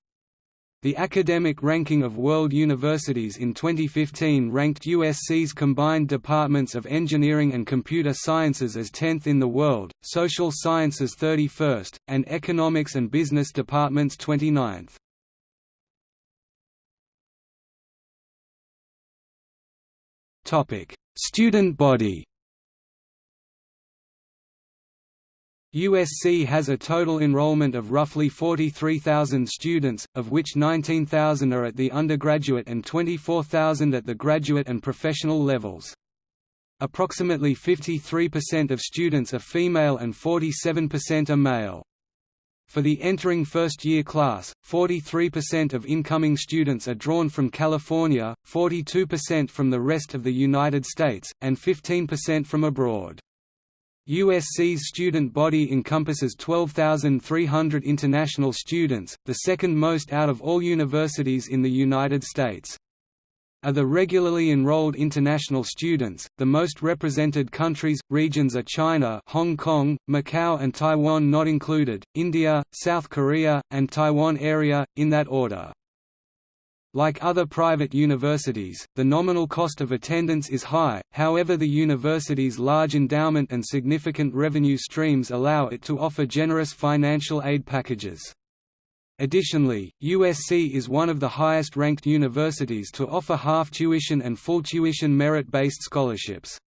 The academic ranking of world universities in 2015 ranked USC's combined departments of engineering and computer sciences as 10th in the world, social sciences 31st, and economics and business departments 29th. Student body USC has a total enrollment of roughly 43,000 students, of which 19,000 are at the undergraduate and 24,000 at the graduate and professional levels. Approximately 53% of students are female and 47% are male. For the entering first-year class, 43% of incoming students are drawn from California, 42% from the rest of the United States, and 15% from abroad. USC's student body encompasses 12,300 international students, the second most out of all universities in the United States. Of the regularly enrolled international students, the most represented countries, regions are China Hong Kong, Macau and Taiwan not included, India, South Korea, and Taiwan area, in that order. Like other private universities, the nominal cost of attendance is high, however the university's large endowment and significant revenue streams allow it to offer generous financial aid packages. Additionally, USC is one of the highest-ranked universities to offer half tuition and full tuition merit-based scholarships.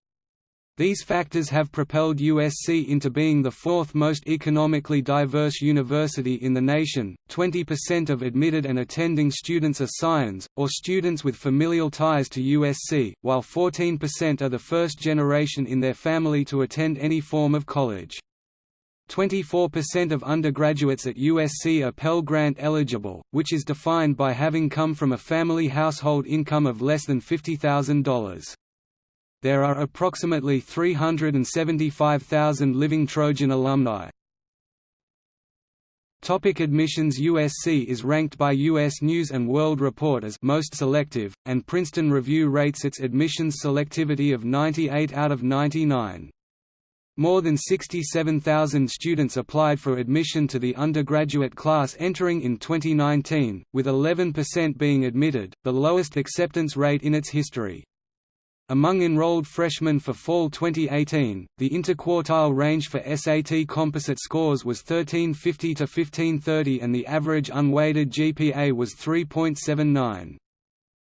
These factors have propelled USC into being the fourth most economically diverse university in the nation. 20% of admitted and attending students are Scions, or students with familial ties to USC, while 14% are the first generation in their family to attend any form of college. 24% of undergraduates at USC are Pell Grant eligible, which is defined by having come from a family household income of less than $50,000. There are approximately 375,000 living Trojan alumni. Topic admissions USC is ranked by U.S. News & World Report as most selective, and Princeton Review rates its admissions selectivity of 98 out of 99. More than 67,000 students applied for admission to the undergraduate class entering in 2019, with 11% being admitted, the lowest acceptance rate in its history. Among enrolled freshmen for fall 2018, the interquartile range for SAT composite scores was 1350 to 1530 and the average unweighted GPA was 3.79.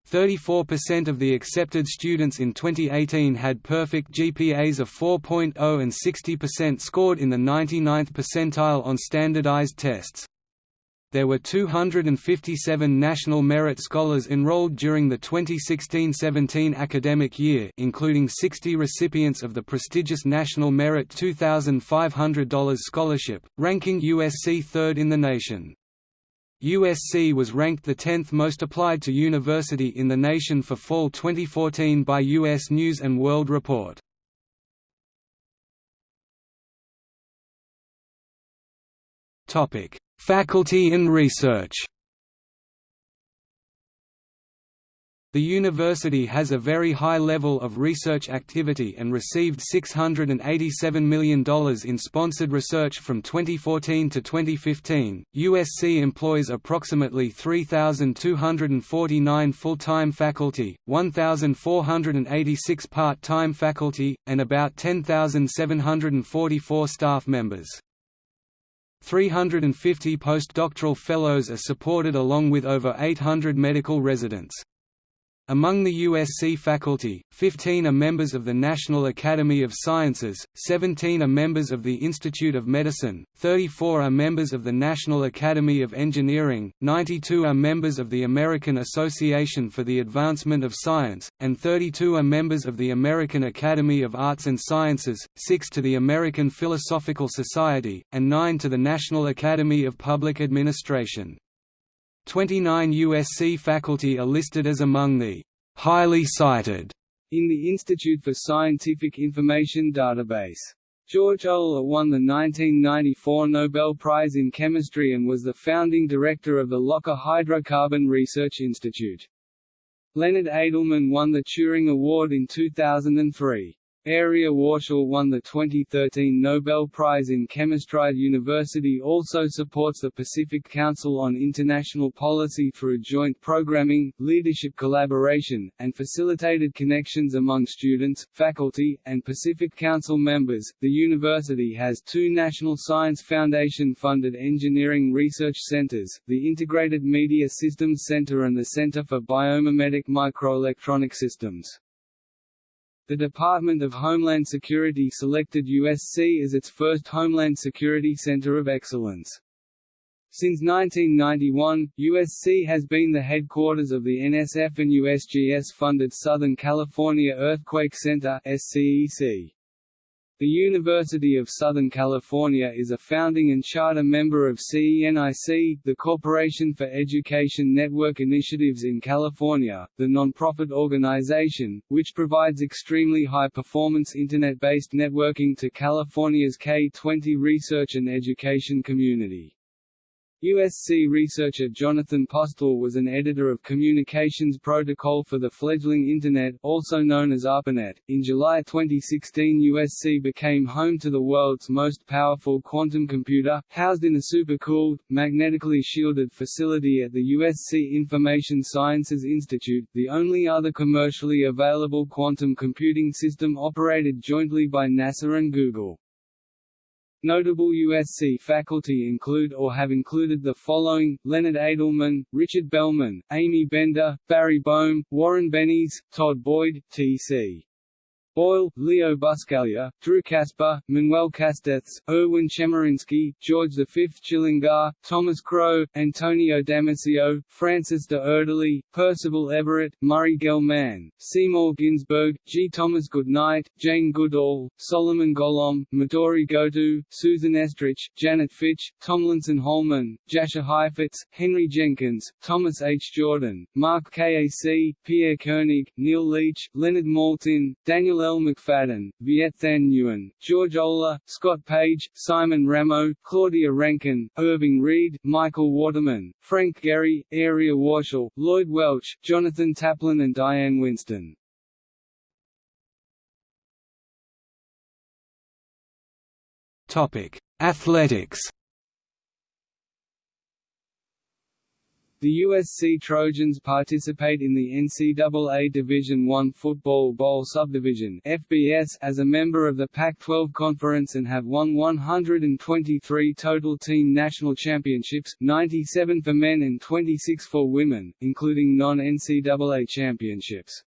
34% of the accepted students in 2018 had perfect GPAs of 4.0 and 60% scored in the 99th percentile on standardized tests. There were 257 National Merit Scholars enrolled during the 2016–17 academic year including 60 recipients of the prestigious National Merit $2,500 scholarship, ranking USC third in the nation. USC was ranked the 10th most applied to university in the nation for fall 2014 by U.S. News & World Report. Faculty and research The university has a very high level of research activity and received $687 million in sponsored research from 2014 to 2015. USC employs approximately 3,249 full time faculty, 1,486 part time faculty, and about 10,744 staff members. 350 postdoctoral fellows are supported along with over 800 medical residents. Among the USC faculty, 15 are members of the National Academy of Sciences, 17 are members of the Institute of Medicine, 34 are members of the National Academy of Engineering, 92 are members of the American Association for the Advancement of Science, and 32 are members of the American Academy of Arts and Sciences, 6 to the American Philosophical Society, and 9 to the National Academy of Public Administration. 29 USC faculty are listed as among the highly cited in the Institute for Scientific Information database. George Olah won the 1994 Nobel Prize in Chemistry and was the founding director of the Loker Hydrocarbon Research Institute. Leonard Adleman won the Turing Award in 2003. Arieh Warshel won the 2013 Nobel Prize in Chemistry. University also supports the Pacific Council on International Policy through joint programming, leadership collaboration, and facilitated connections among students, faculty, and Pacific Council members. The university has two National Science Foundation funded engineering research centers the Integrated Media Systems Center and the Center for Biomimetic Microelectronic Systems. The Department of Homeland Security selected USC as its first Homeland Security Center of Excellence. Since 1991, USC has been the headquarters of the NSF and USGS-funded Southern California Earthquake Center SCEC. The University of Southern California is a founding and charter member of CENIC, the Corporation for Education Network Initiatives in California, the nonprofit organization, which provides extremely high-performance Internet-based networking to California's K-20 research and education community. USC researcher Jonathan Postel was an editor of Communications Protocol for the fledgling Internet also known as ARPANET. In July 2016 USC became home to the world's most powerful quantum computer, housed in a supercooled, magnetically shielded facility at the USC Information Sciences Institute, the only other commercially available quantum computing system operated jointly by NASA and Google. Notable USC faculty include or have included the following, Leonard Adleman, Richard Bellman, Aimee Bender, Barry Boehm, Warren Bennis, Todd Boyd, T.C. Boyle, Leo Buscaglia, Drew Casper, Manuel Castells, Erwin Chemerinsky, George V Chilingar, Thomas Crowe, Antonio Damasio, Francis de Erdely, Percival Everett, Murray Gell-Mann, Seymour Ginsburg, G. Thomas Goodnight, Jane Goodall, Solomon Golomb, Midori Goto, Susan Estrich, Janet Fitch, Tomlinson Holman, Jascha Heifetz, Henry Jenkins, Thomas H. Jordan, Mark Kac, Pierre Koenig, Neil Leach, Leonard Maltin, Daniel L. McFadden, Viet Thanh Nguyen, George Olah, Scott Page, Simon Ramo, Claudia Rankine, Irving Reed, Michael Waterman, Frank Gehry, Arieh Warshel, Lloyd Welch, Jonathan Taplin and Diane Winston. Athletics The USC Trojans participate in the NCAA Division I Football Bowl Subdivision (FBS) as a member of the Pac-12 Conference and have won 123 total team national championships, 97 for men and 26 for women, including non-NCAA championships.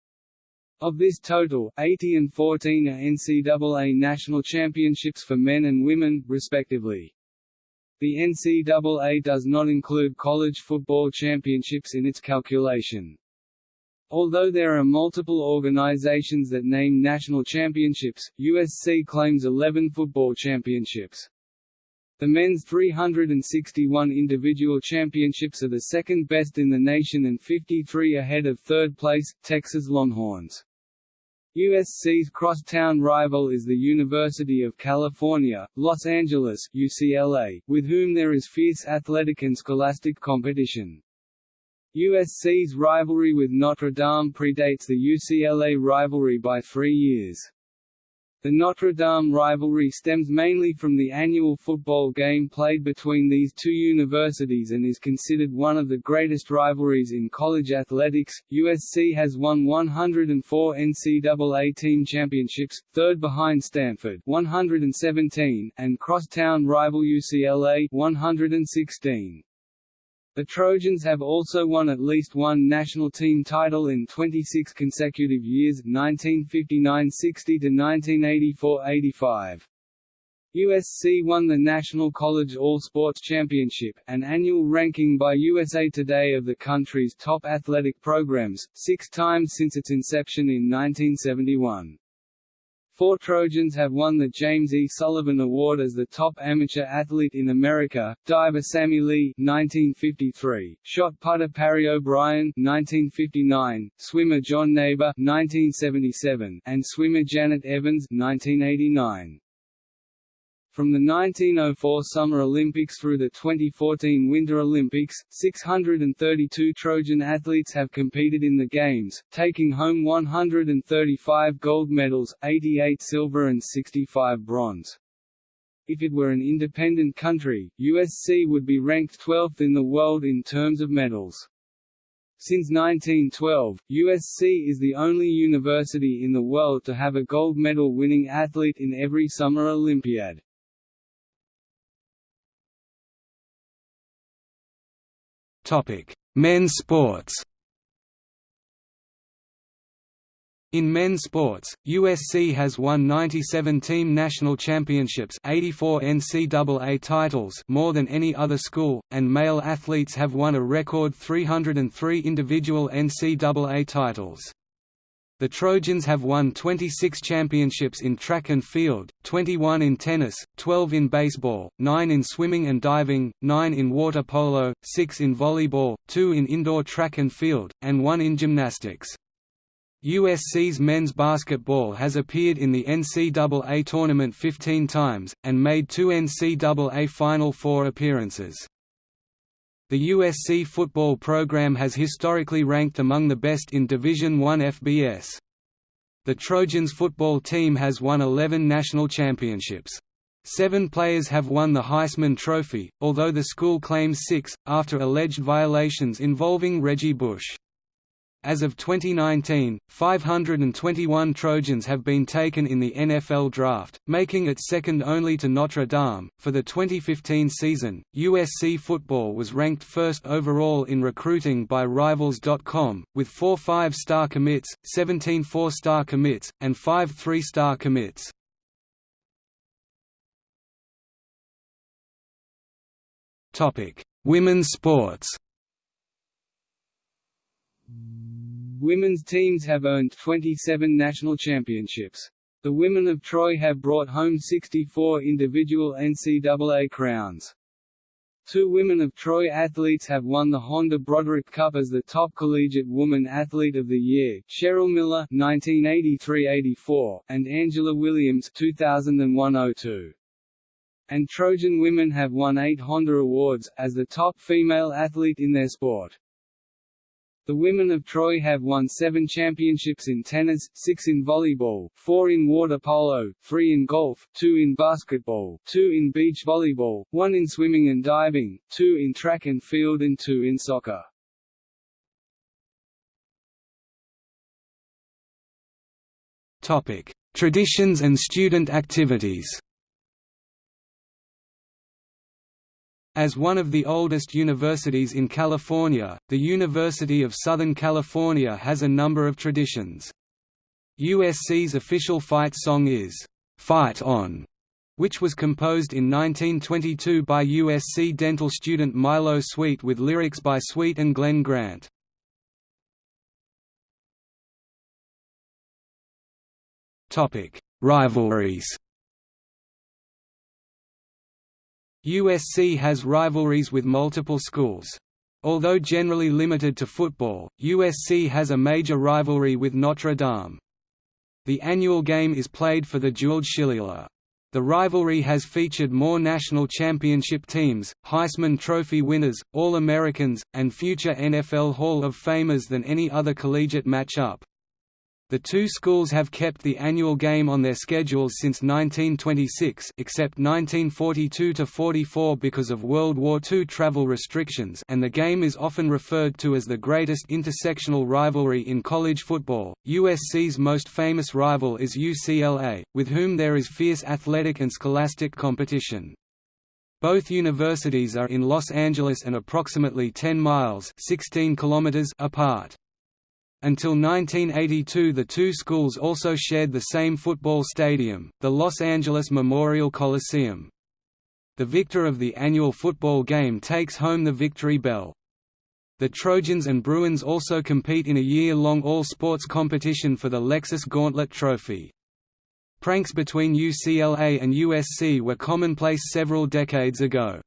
Of this total, 80 and 14 are NCAA national championships for men and women, respectively. The NCAA does not include college football championships in its calculation. Although there are multiple organizations that name national championships, USC claims 11 football championships. The men's 361 individual championships are the second best in the nation and 53 ahead of third place, Texas Longhorns. USC's crosstown rival is the University of California, Los Angeles UCLA, with whom there is fierce athletic and scholastic competition. USC's rivalry with Notre Dame predates the UCLA rivalry by three years. The Notre Dame rivalry stems mainly from the annual football game played between these two universities and is considered one of the greatest rivalries in college athletics. USC has won 104 NCAA team championships, third behind Stanford 117 and crosstown rival UCLA 116. The Trojans have also won at least one national team title in 26 consecutive years 1959–60 to 1984–85. USC won the National College All-Sports Championship, an annual ranking by USA Today of the country's top athletic programs, six times since its inception in 1971. Four Trojans have won the James E. Sullivan Award as the top amateur athlete in America, diver Sammy Lee 1953, shot putter Parry O'Brien 1959, swimmer John Naber 1977, and swimmer Janet Evans 1989. From the 1904 Summer Olympics through the 2014 Winter Olympics, 632 Trojan athletes have competed in the Games, taking home 135 gold medals, 88 silver and 65 bronze. If it were an independent country, USC would be ranked 12th in the world in terms of medals. Since 1912, USC is the only university in the world to have a gold medal winning athlete in every Summer Olympiad. Men's sports. In men's sports, USC has won 97 team national championships 84 NCAA titles more than any other school, and male athletes have won a record 303 individual NCAA titles. The Trojans have won 26 championships in track and field, 21 in tennis, 12 in baseball, 9 in swimming and diving, 9 in water polo, 6 in volleyball, 2 in indoor track and field, and 1 in gymnastics. USC's men's basketball has appeared in the NCAA tournament 15 times, and made two NCAA Final Four appearances. The USC football program has historically ranked among the best in Division I FBS. The Trojans football team has won 11 national championships. Seven players have won the Heisman Trophy, although the school claims six, after alleged violations involving Reggie Bush. As of 2019, 521 Trojans have been taken in the NFL draft, making it second only to Notre Dame. For the 2015 season, USC football was ranked first overall in recruiting by Rivals.com, with four five star commits, 17 four star commits, and five three star commits. Women's sports Women's teams have earned 27 national championships. The women of Troy have brought home 64 individual NCAA crowns. Two women of Troy athletes have won the Honda Broderick Cup as the top collegiate woman athlete of the year, Cheryl Miller (1983–84) and Angela Williams (2001–02). And Trojan women have won eight Honda awards as the top female athlete in their sport. The women of Troy have won seven championships in tennis, six in volleyball, four in water polo, three in golf, two in basketball, two in beach volleyball, one in swimming and diving, two in track and field and two in soccer. Traditions and student activities As one of the oldest universities in California, the University of Southern California has a number of traditions. USC's official fight song is, "'Fight On' which was composed in 1922 by USC dental student Milo Sweet with lyrics by Sweet and Glenn Grant. Rivalries USC has rivalries with multiple schools. Although generally limited to football, USC has a major rivalry with Notre Dame. The annual game is played for the Jeweled Shillelagh. The rivalry has featured more national championship teams, Heisman Trophy winners, All-Americans, and future NFL Hall of Famers than any other collegiate matchup. The two schools have kept the annual game on their schedules since 1926 except 1942–44 because of World War II travel restrictions and the game is often referred to as the greatest intersectional rivalry in college football. USC's most famous rival is UCLA, with whom there is fierce athletic and scholastic competition. Both universities are in Los Angeles and approximately 10 miles 16 kilometers apart. Until 1982 the two schools also shared the same football stadium, the Los Angeles Memorial Coliseum. The victor of the annual football game takes home the victory bell. The Trojans and Bruins also compete in a year-long all-sports competition for the Lexus Gauntlet Trophy. Pranks between UCLA and USC were commonplace several decades ago.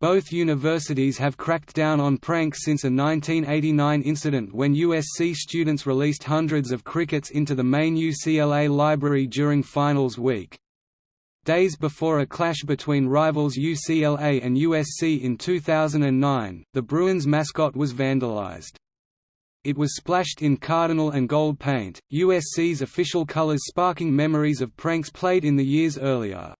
Both universities have cracked down on pranks since a 1989 incident when USC students released hundreds of crickets into the main UCLA library during finals week. Days before a clash between rivals UCLA and USC in 2009, the Bruins mascot was vandalized. It was splashed in cardinal and gold paint, USC's official colors sparking memories of pranks played in the years earlier.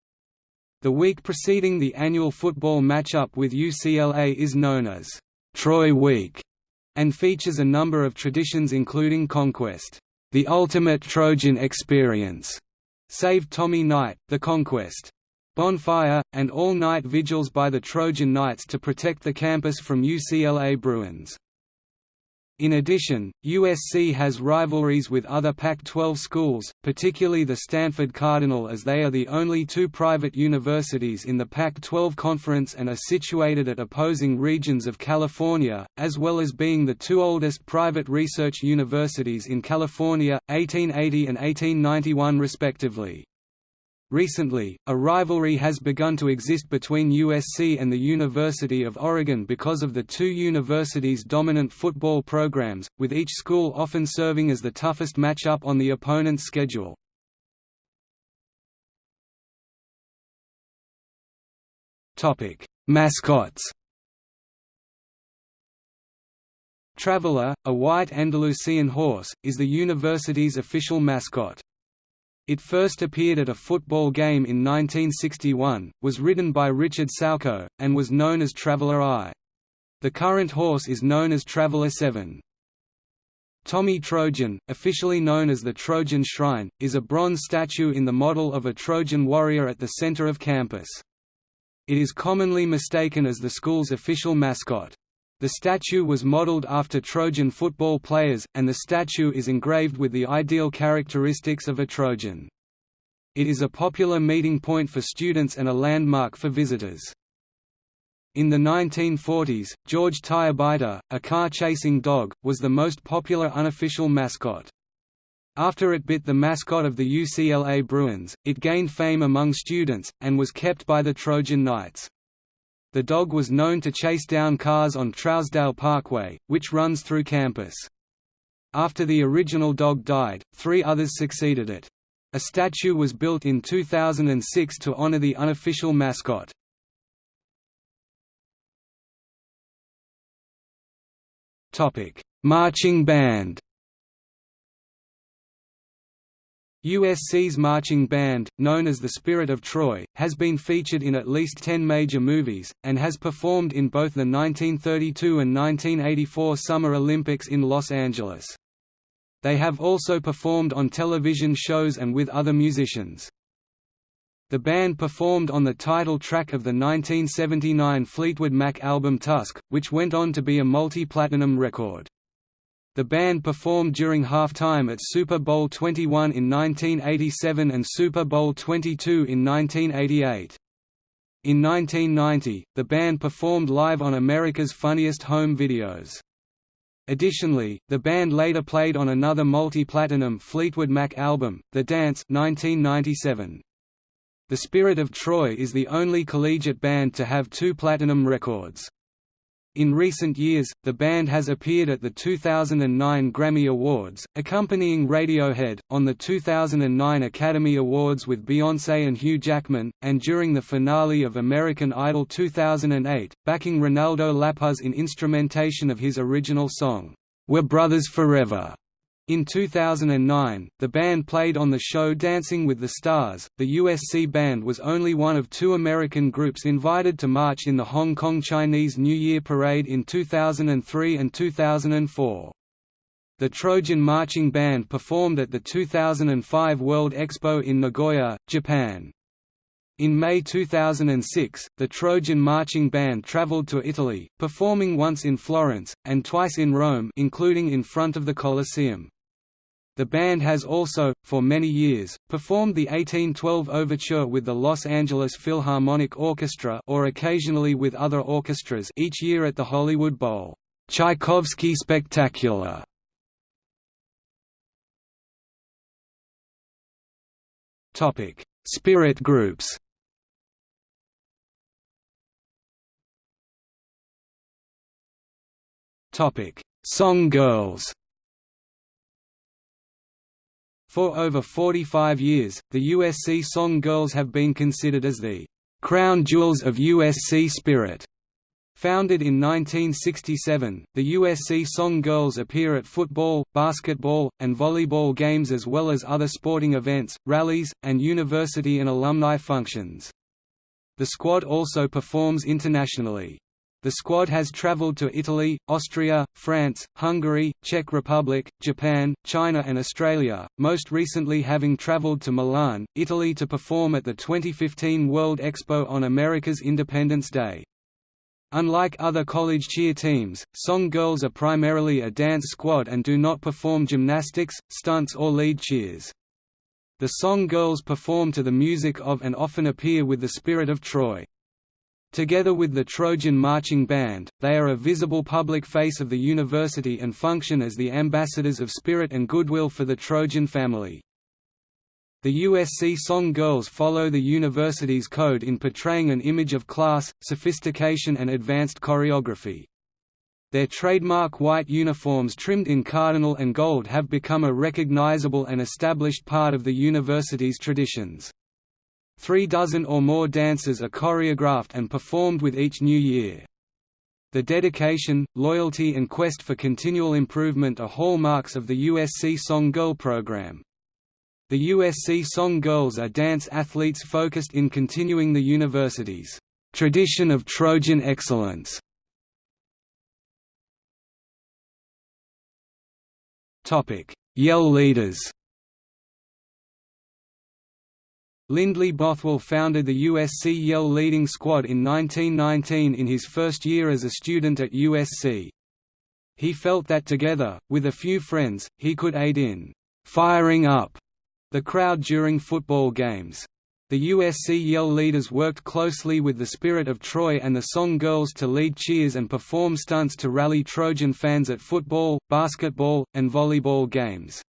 The week preceding the annual football matchup with UCLA is known as Troy Week and features a number of traditions including Conquest, the ultimate Trojan experience, Save Tommy Knight, the Conquest, Bonfire, and all-night vigils by the Trojan Knights to protect the campus from UCLA Bruins. In addition, USC has rivalries with other Pac-12 schools, particularly the Stanford Cardinal as they are the only two private universities in the Pac-12 conference and are situated at opposing regions of California, as well as being the two oldest private research universities in California, 1880 and 1891 respectively. Recently, a rivalry has begun to exist between USC and the University of Oregon because of the two universities' dominant football programs, with each school often serving as the toughest matchup on the opponent's schedule. Mascots Traveler, a white Andalusian horse, is the university's official mascot. It first appeared at a football game in 1961, was ridden by Richard Saukko, and was known as Traveller I. The current horse is known as Traveller 7. Tommy Trojan, officially known as the Trojan Shrine, is a bronze statue in the model of a Trojan warrior at the center of campus. It is commonly mistaken as the school's official mascot. The statue was modeled after Trojan football players, and the statue is engraved with the ideal characteristics of a Trojan. It is a popular meeting point for students and a landmark for visitors. In the 1940s, George Tirebiter, a car-chasing dog, was the most popular unofficial mascot. After it bit the mascot of the UCLA Bruins, it gained fame among students, and was kept by the Trojan Knights. The dog was known to chase down cars on Trousdale Parkway, which runs through campus. After the original dog died, three others succeeded it. A statue was built in 2006 to honor the unofficial mascot. Marching band. USC's marching band, known as the Spirit of Troy, has been featured in at least 10 major movies, and has performed in both the 1932 and 1984 Summer Olympics in Los Angeles. They have also performed on television shows and with other musicians. The band performed on the title track of the 1979 Fleetwood Mac album Tusk, which went on to be a multi-platinum record. The band performed during halftime at Super Bowl XXI in 1987 and Super Bowl XXII in 1988. In 1990, the band performed live on America's Funniest Home Videos. Additionally, the band later played on another multi-platinum Fleetwood Mac album, The Dance 1997. The Spirit of Troy is the only collegiate band to have two platinum records. In recent years, the band has appeared at the 2009 Grammy Awards, accompanying Radiohead, on the 2009 Academy Awards with Beyoncé and Hugh Jackman, and during the finale of American Idol 2008, backing Reynaldo Lopez in instrumentation of his original song, We're Brothers Forever. In 2009, the band played on the show Dancing with the Stars. The USC band was only one of two American groups invited to march in the Hong Kong Chinese New Year Parade in 2003 and 2004. The Trojan Marching Band performed at the 2005 World Expo in Nagoya, Japan. In May 2006, the Trojan Marching Band traveled to Italy, performing once in Florence, and twice in Rome including in front of the Colosseum. The band has also, for many years, performed the 1812 Overture with the Los Angeles Philharmonic Orchestra or occasionally with other orchestras each year at the Hollywood Bowl. Tchaikovsky Spectacular Topic: Spirit groups. Topic: Song Girls. For over 45 years, the USC Song Girls have been considered as the crown jewels of USC spirit. Founded in 1967, the USC Song Girls appear at football, basketball, and volleyball games as well as other sporting events, rallies, and university and alumni functions. The squad also performs internationally. The squad has traveled to Italy, Austria, France, Hungary, Czech Republic, Japan, China and Australia, most recently having traveled to Milan, Italy to perform at the 2015 World Expo on America's Independence Day. Unlike other college cheer teams, Song Girls are primarily a dance squad and do not perform gymnastics, stunts or lead cheers. The Song Girls perform to the music of and often appear with the Spirit of Troy. Together with the Trojan Marching Band, they are a visible public face of the university and function as the ambassadors of spirit and goodwill for the Trojan family. The USC Song Girls follow the university's code in portraying an image of class, sophistication and advanced choreography. Their trademark white uniforms trimmed in cardinal and gold have become a recognizable and established part of the university's traditions. Three dozen or more dances are choreographed and performed with each new year. The dedication, loyalty and quest for continual improvement are hallmarks of the USC Song Girl program. The USC Song Girls are dance athletes focused in continuing the university's tradition of Trojan excellence. Yell leaders Lindley Bothwell founded the USC Yell leading squad in 1919 in his first year as a student at USC. He felt that together, with a few friends, he could aid in «firing up» the crowd during football games. The USC Yell leaders worked closely with the Spirit of Troy and the Song Girls to lead cheers and perform stunts to rally Trojan fans at football, basketball, and volleyball games.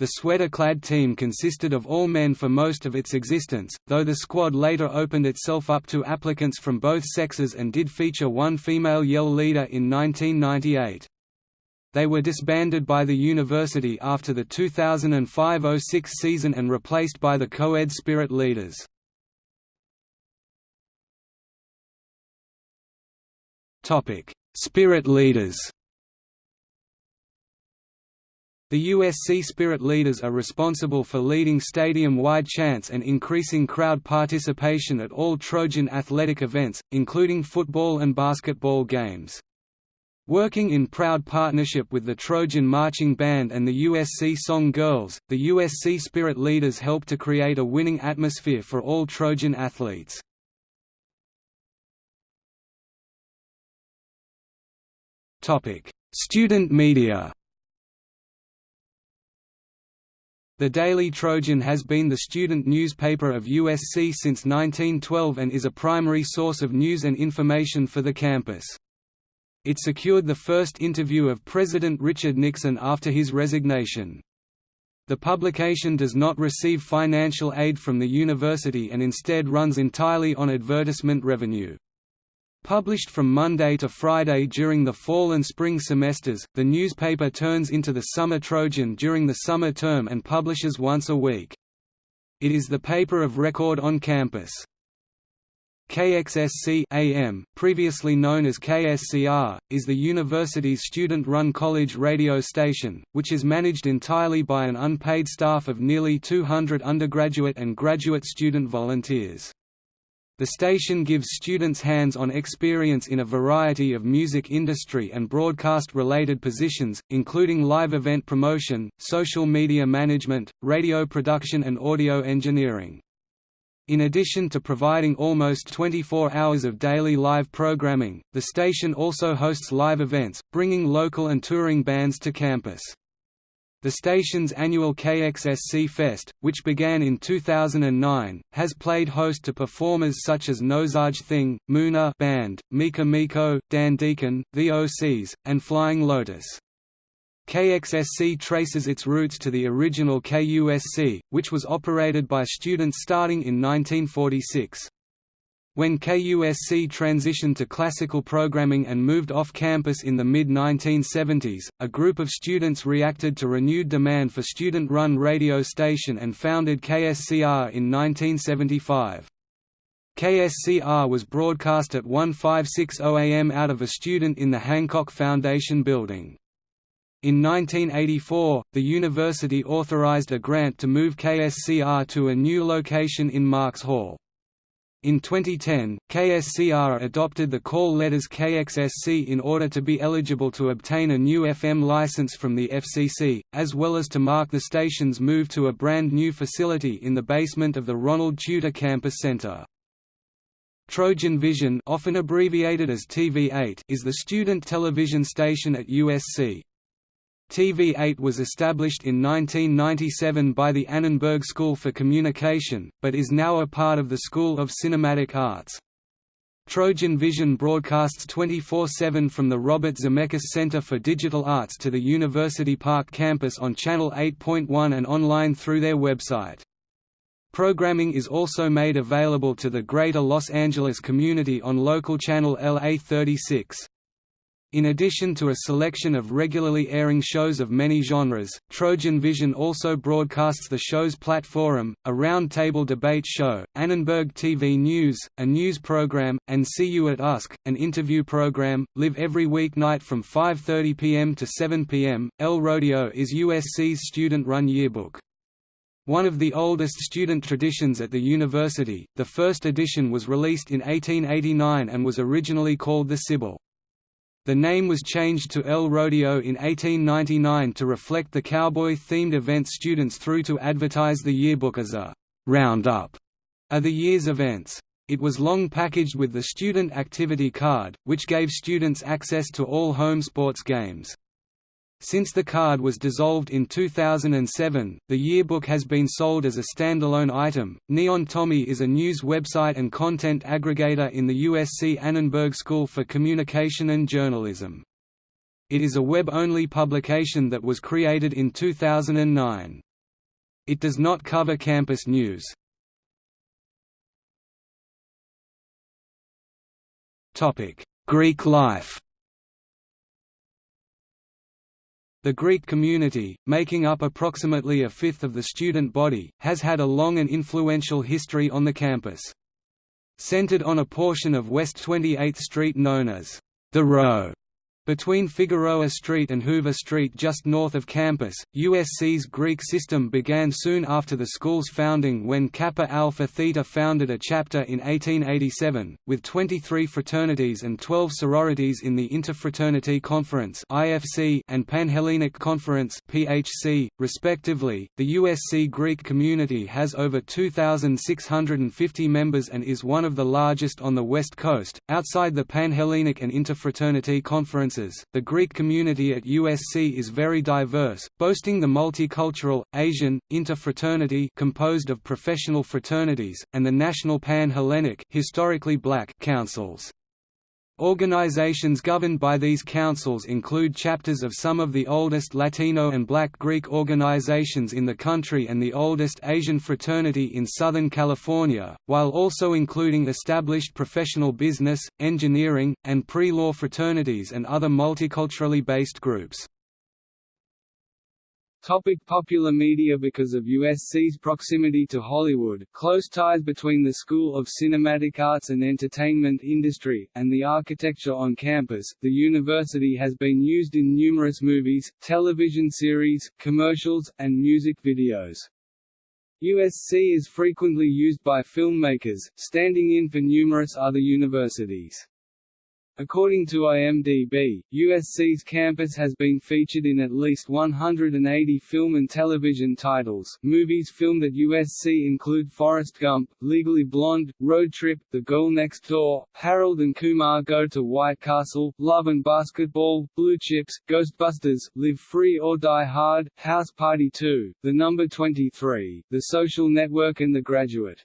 The sweater-clad team consisted of all men for most of its existence, though the squad later opened itself up to applicants from both sexes and did feature one female Yell leader in 1998. They were disbanded by the university after the 2005–06 season and replaced by the co-ed Spirit Leaders. Spirit Leaders the USC Spirit leaders are responsible for leading stadium-wide chants and increasing crowd participation at all Trojan athletic events, including football and basketball games. Working in proud partnership with the Trojan Marching Band and the USC Song Girls, the USC Spirit leaders help to create a winning atmosphere for all Trojan athletes. Student media The Daily Trojan has been the student newspaper of USC since 1912 and is a primary source of news and information for the campus. It secured the first interview of President Richard Nixon after his resignation. The publication does not receive financial aid from the university and instead runs entirely on advertisement revenue. Published from Monday to Friday during the fall and spring semesters, the newspaper turns into the Summer Trojan during the summer term and publishes once a week. It is the paper of record on campus. KXSC AM, previously known as KSCR, is the university's student-run college radio station, which is managed entirely by an unpaid staff of nearly 200 undergraduate and graduate student volunteers. The station gives students hands-on experience in a variety of music industry and broadcast-related positions, including live event promotion, social media management, radio production and audio engineering. In addition to providing almost 24 hours of daily live programming, the station also hosts live events, bringing local and touring bands to campus. The station's annual KXSC Fest, which began in 2009, has played host to performers such as No Such Thing, Muna Band, Mika Miko, Dan Deacon, The OCs, and Flying Lotus. KXSC traces its roots to the original KUSC, which was operated by students starting in 1946. When KUSC transitioned to classical programming and moved off campus in the mid-1970s, a group of students reacted to renewed demand for student-run radio station and founded KSCR in 1975. KSCR was broadcast at 1560 am out of a student in the Hancock Foundation building. In 1984, the university authorized a grant to move KSCR to a new location in Marks Hall. In 2010, KSCR adopted the call letters KXSC in order to be eligible to obtain a new FM license from the FCC, as well as to mark the station's move to a brand new facility in the basement of the Ronald Tutor Campus Center. Trojan Vision often abbreviated as TV8 is the student television station at USC. TV8 was established in 1997 by the Annenberg School for Communication, but is now a part of the School of Cinematic Arts. Trojan Vision broadcasts 24-7 from the Robert Zemeckis Center for Digital Arts to the University Park campus on Channel 8.1 and online through their website. Programming is also made available to the Greater Los Angeles community on local channel LA36. In addition to a selection of regularly airing shows of many genres, Trojan Vision also broadcasts the show's Platforum, a round-table debate show, Annenberg TV News, a news program, and See You at USC, an interview program, live every weeknight from 5.30 p.m. to 7 p.m. El Rodeo is USC's student-run yearbook. One of the oldest student traditions at the university, the first edition was released in 1889 and was originally called the Sibyl. The name was changed to El Rodeo in 1899 to reflect the cowboy-themed event students threw to advertise the yearbook as a «roundup» of the year's events. It was long packaged with the student activity card, which gave students access to all home sports games. Since the card was dissolved in 2007, the yearbook has been sold as a standalone item. Neon Tommy is a news website and content aggregator in the USC Annenberg School for Communication and Journalism. It is a web-only publication that was created in 2009. It does not cover campus news. Greek life The Greek community, making up approximately a fifth of the student body, has had a long and influential history on the campus. Centered on a portion of West 28th Street known as the Row, between Figueroa Street and Hoover Street just north of campus, USC's Greek system began soon after the school's founding when Kappa Alpha Theta founded a chapter in 1887, with 23 fraternities and 12 sororities in the Interfraternity Conference and Panhellenic Conference respectively. The USC Greek community has over 2,650 members and is one of the largest on the West Coast, outside the Panhellenic and Interfraternity Conferences the Greek community at USC is very diverse, boasting the multicultural, Asian, interfraternity composed of professional fraternities, and the National Pan-Hellenic historically black councils. Organizations governed by these councils include chapters of some of the oldest Latino and Black Greek organizations in the country and the oldest Asian fraternity in Southern California, while also including established professional business, engineering, and pre-law fraternities and other multiculturally based groups. Topic popular media Because of USC's proximity to Hollywood, close ties between the School of Cinematic Arts and Entertainment industry, and the architecture on campus, the university has been used in numerous movies, television series, commercials, and music videos. USC is frequently used by filmmakers, standing in for numerous other universities. According to IMDb, USC's campus has been featured in at least 180 film and television titles. Movies filmed at USC include Forrest Gump, Legally Blonde, Road Trip, The Girl Next Door, Harold and Kumar Go to White Castle, Love and Basketball, Blue Chips, Ghostbusters, Live Free or Die Hard, House Party 2, The Number 23, The Social Network and The Graduate.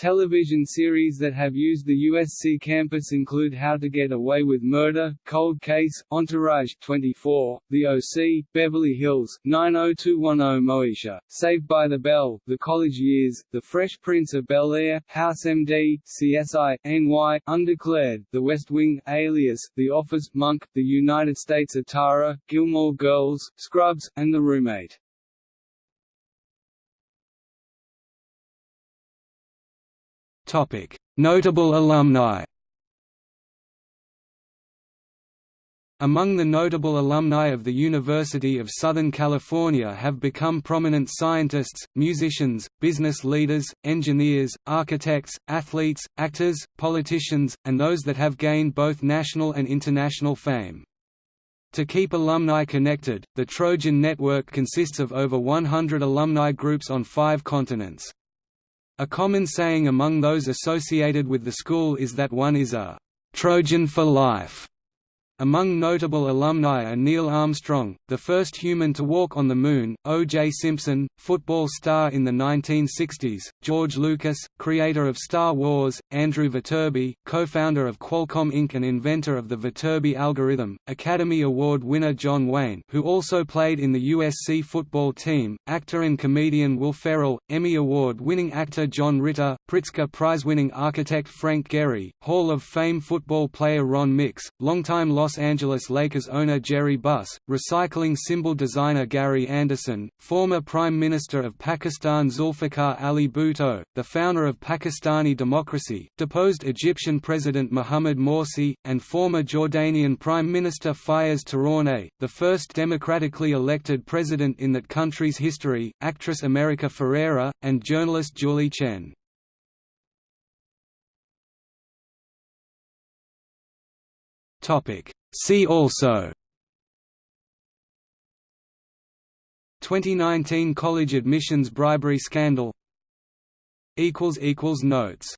Television series that have used the USC campus include How to Get Away with Murder, Cold Case, Entourage 24, The OC, Beverly Hills, 90210 Moesha, Saved by the Bell, The College Years, The Fresh Prince of Bel-Air, House MD, CSI, NY, Undeclared, The West Wing, Alias, The Office, Monk, The United States of Tara, Gilmore Girls, Scrubs, and The Roommate. Notable alumni Among the notable alumni of the University of Southern California have become prominent scientists, musicians, business leaders, engineers, architects, athletes, actors, politicians, and those that have gained both national and international fame. To keep alumni connected, the Trojan Network consists of over 100 alumni groups on five continents. A common saying among those associated with the school is that one is a «Trojan for life» Among notable alumni are Neil Armstrong, the first human to walk on the Moon, O.J. Simpson, football star in the 1960s, George Lucas, creator of Star Wars, Andrew Viterbi, co-founder of Qualcomm Inc. and inventor of the Viterbi algorithm, Academy Award winner John Wayne who also played in the USC football team, actor and comedian Will Ferrell, Emmy Award-winning actor John Ritter, Pritzker Prize-winning architect Frank Gehry, Hall of Fame football player Ron Mix, longtime Los Los Angeles Lakers owner Jerry Buss, recycling symbol designer Gary Anderson, former Prime Minister of Pakistan Zulfikar Ali Bhutto, the founder of Pakistani democracy, deposed Egyptian President Mohamed Morsi, and former Jordanian Prime Minister Fayez Tarawneh, the first democratically elected president in that country's history, actress America Ferrera, and journalist Julie Chen. See also. 2019 college admissions bribery scandal. Notes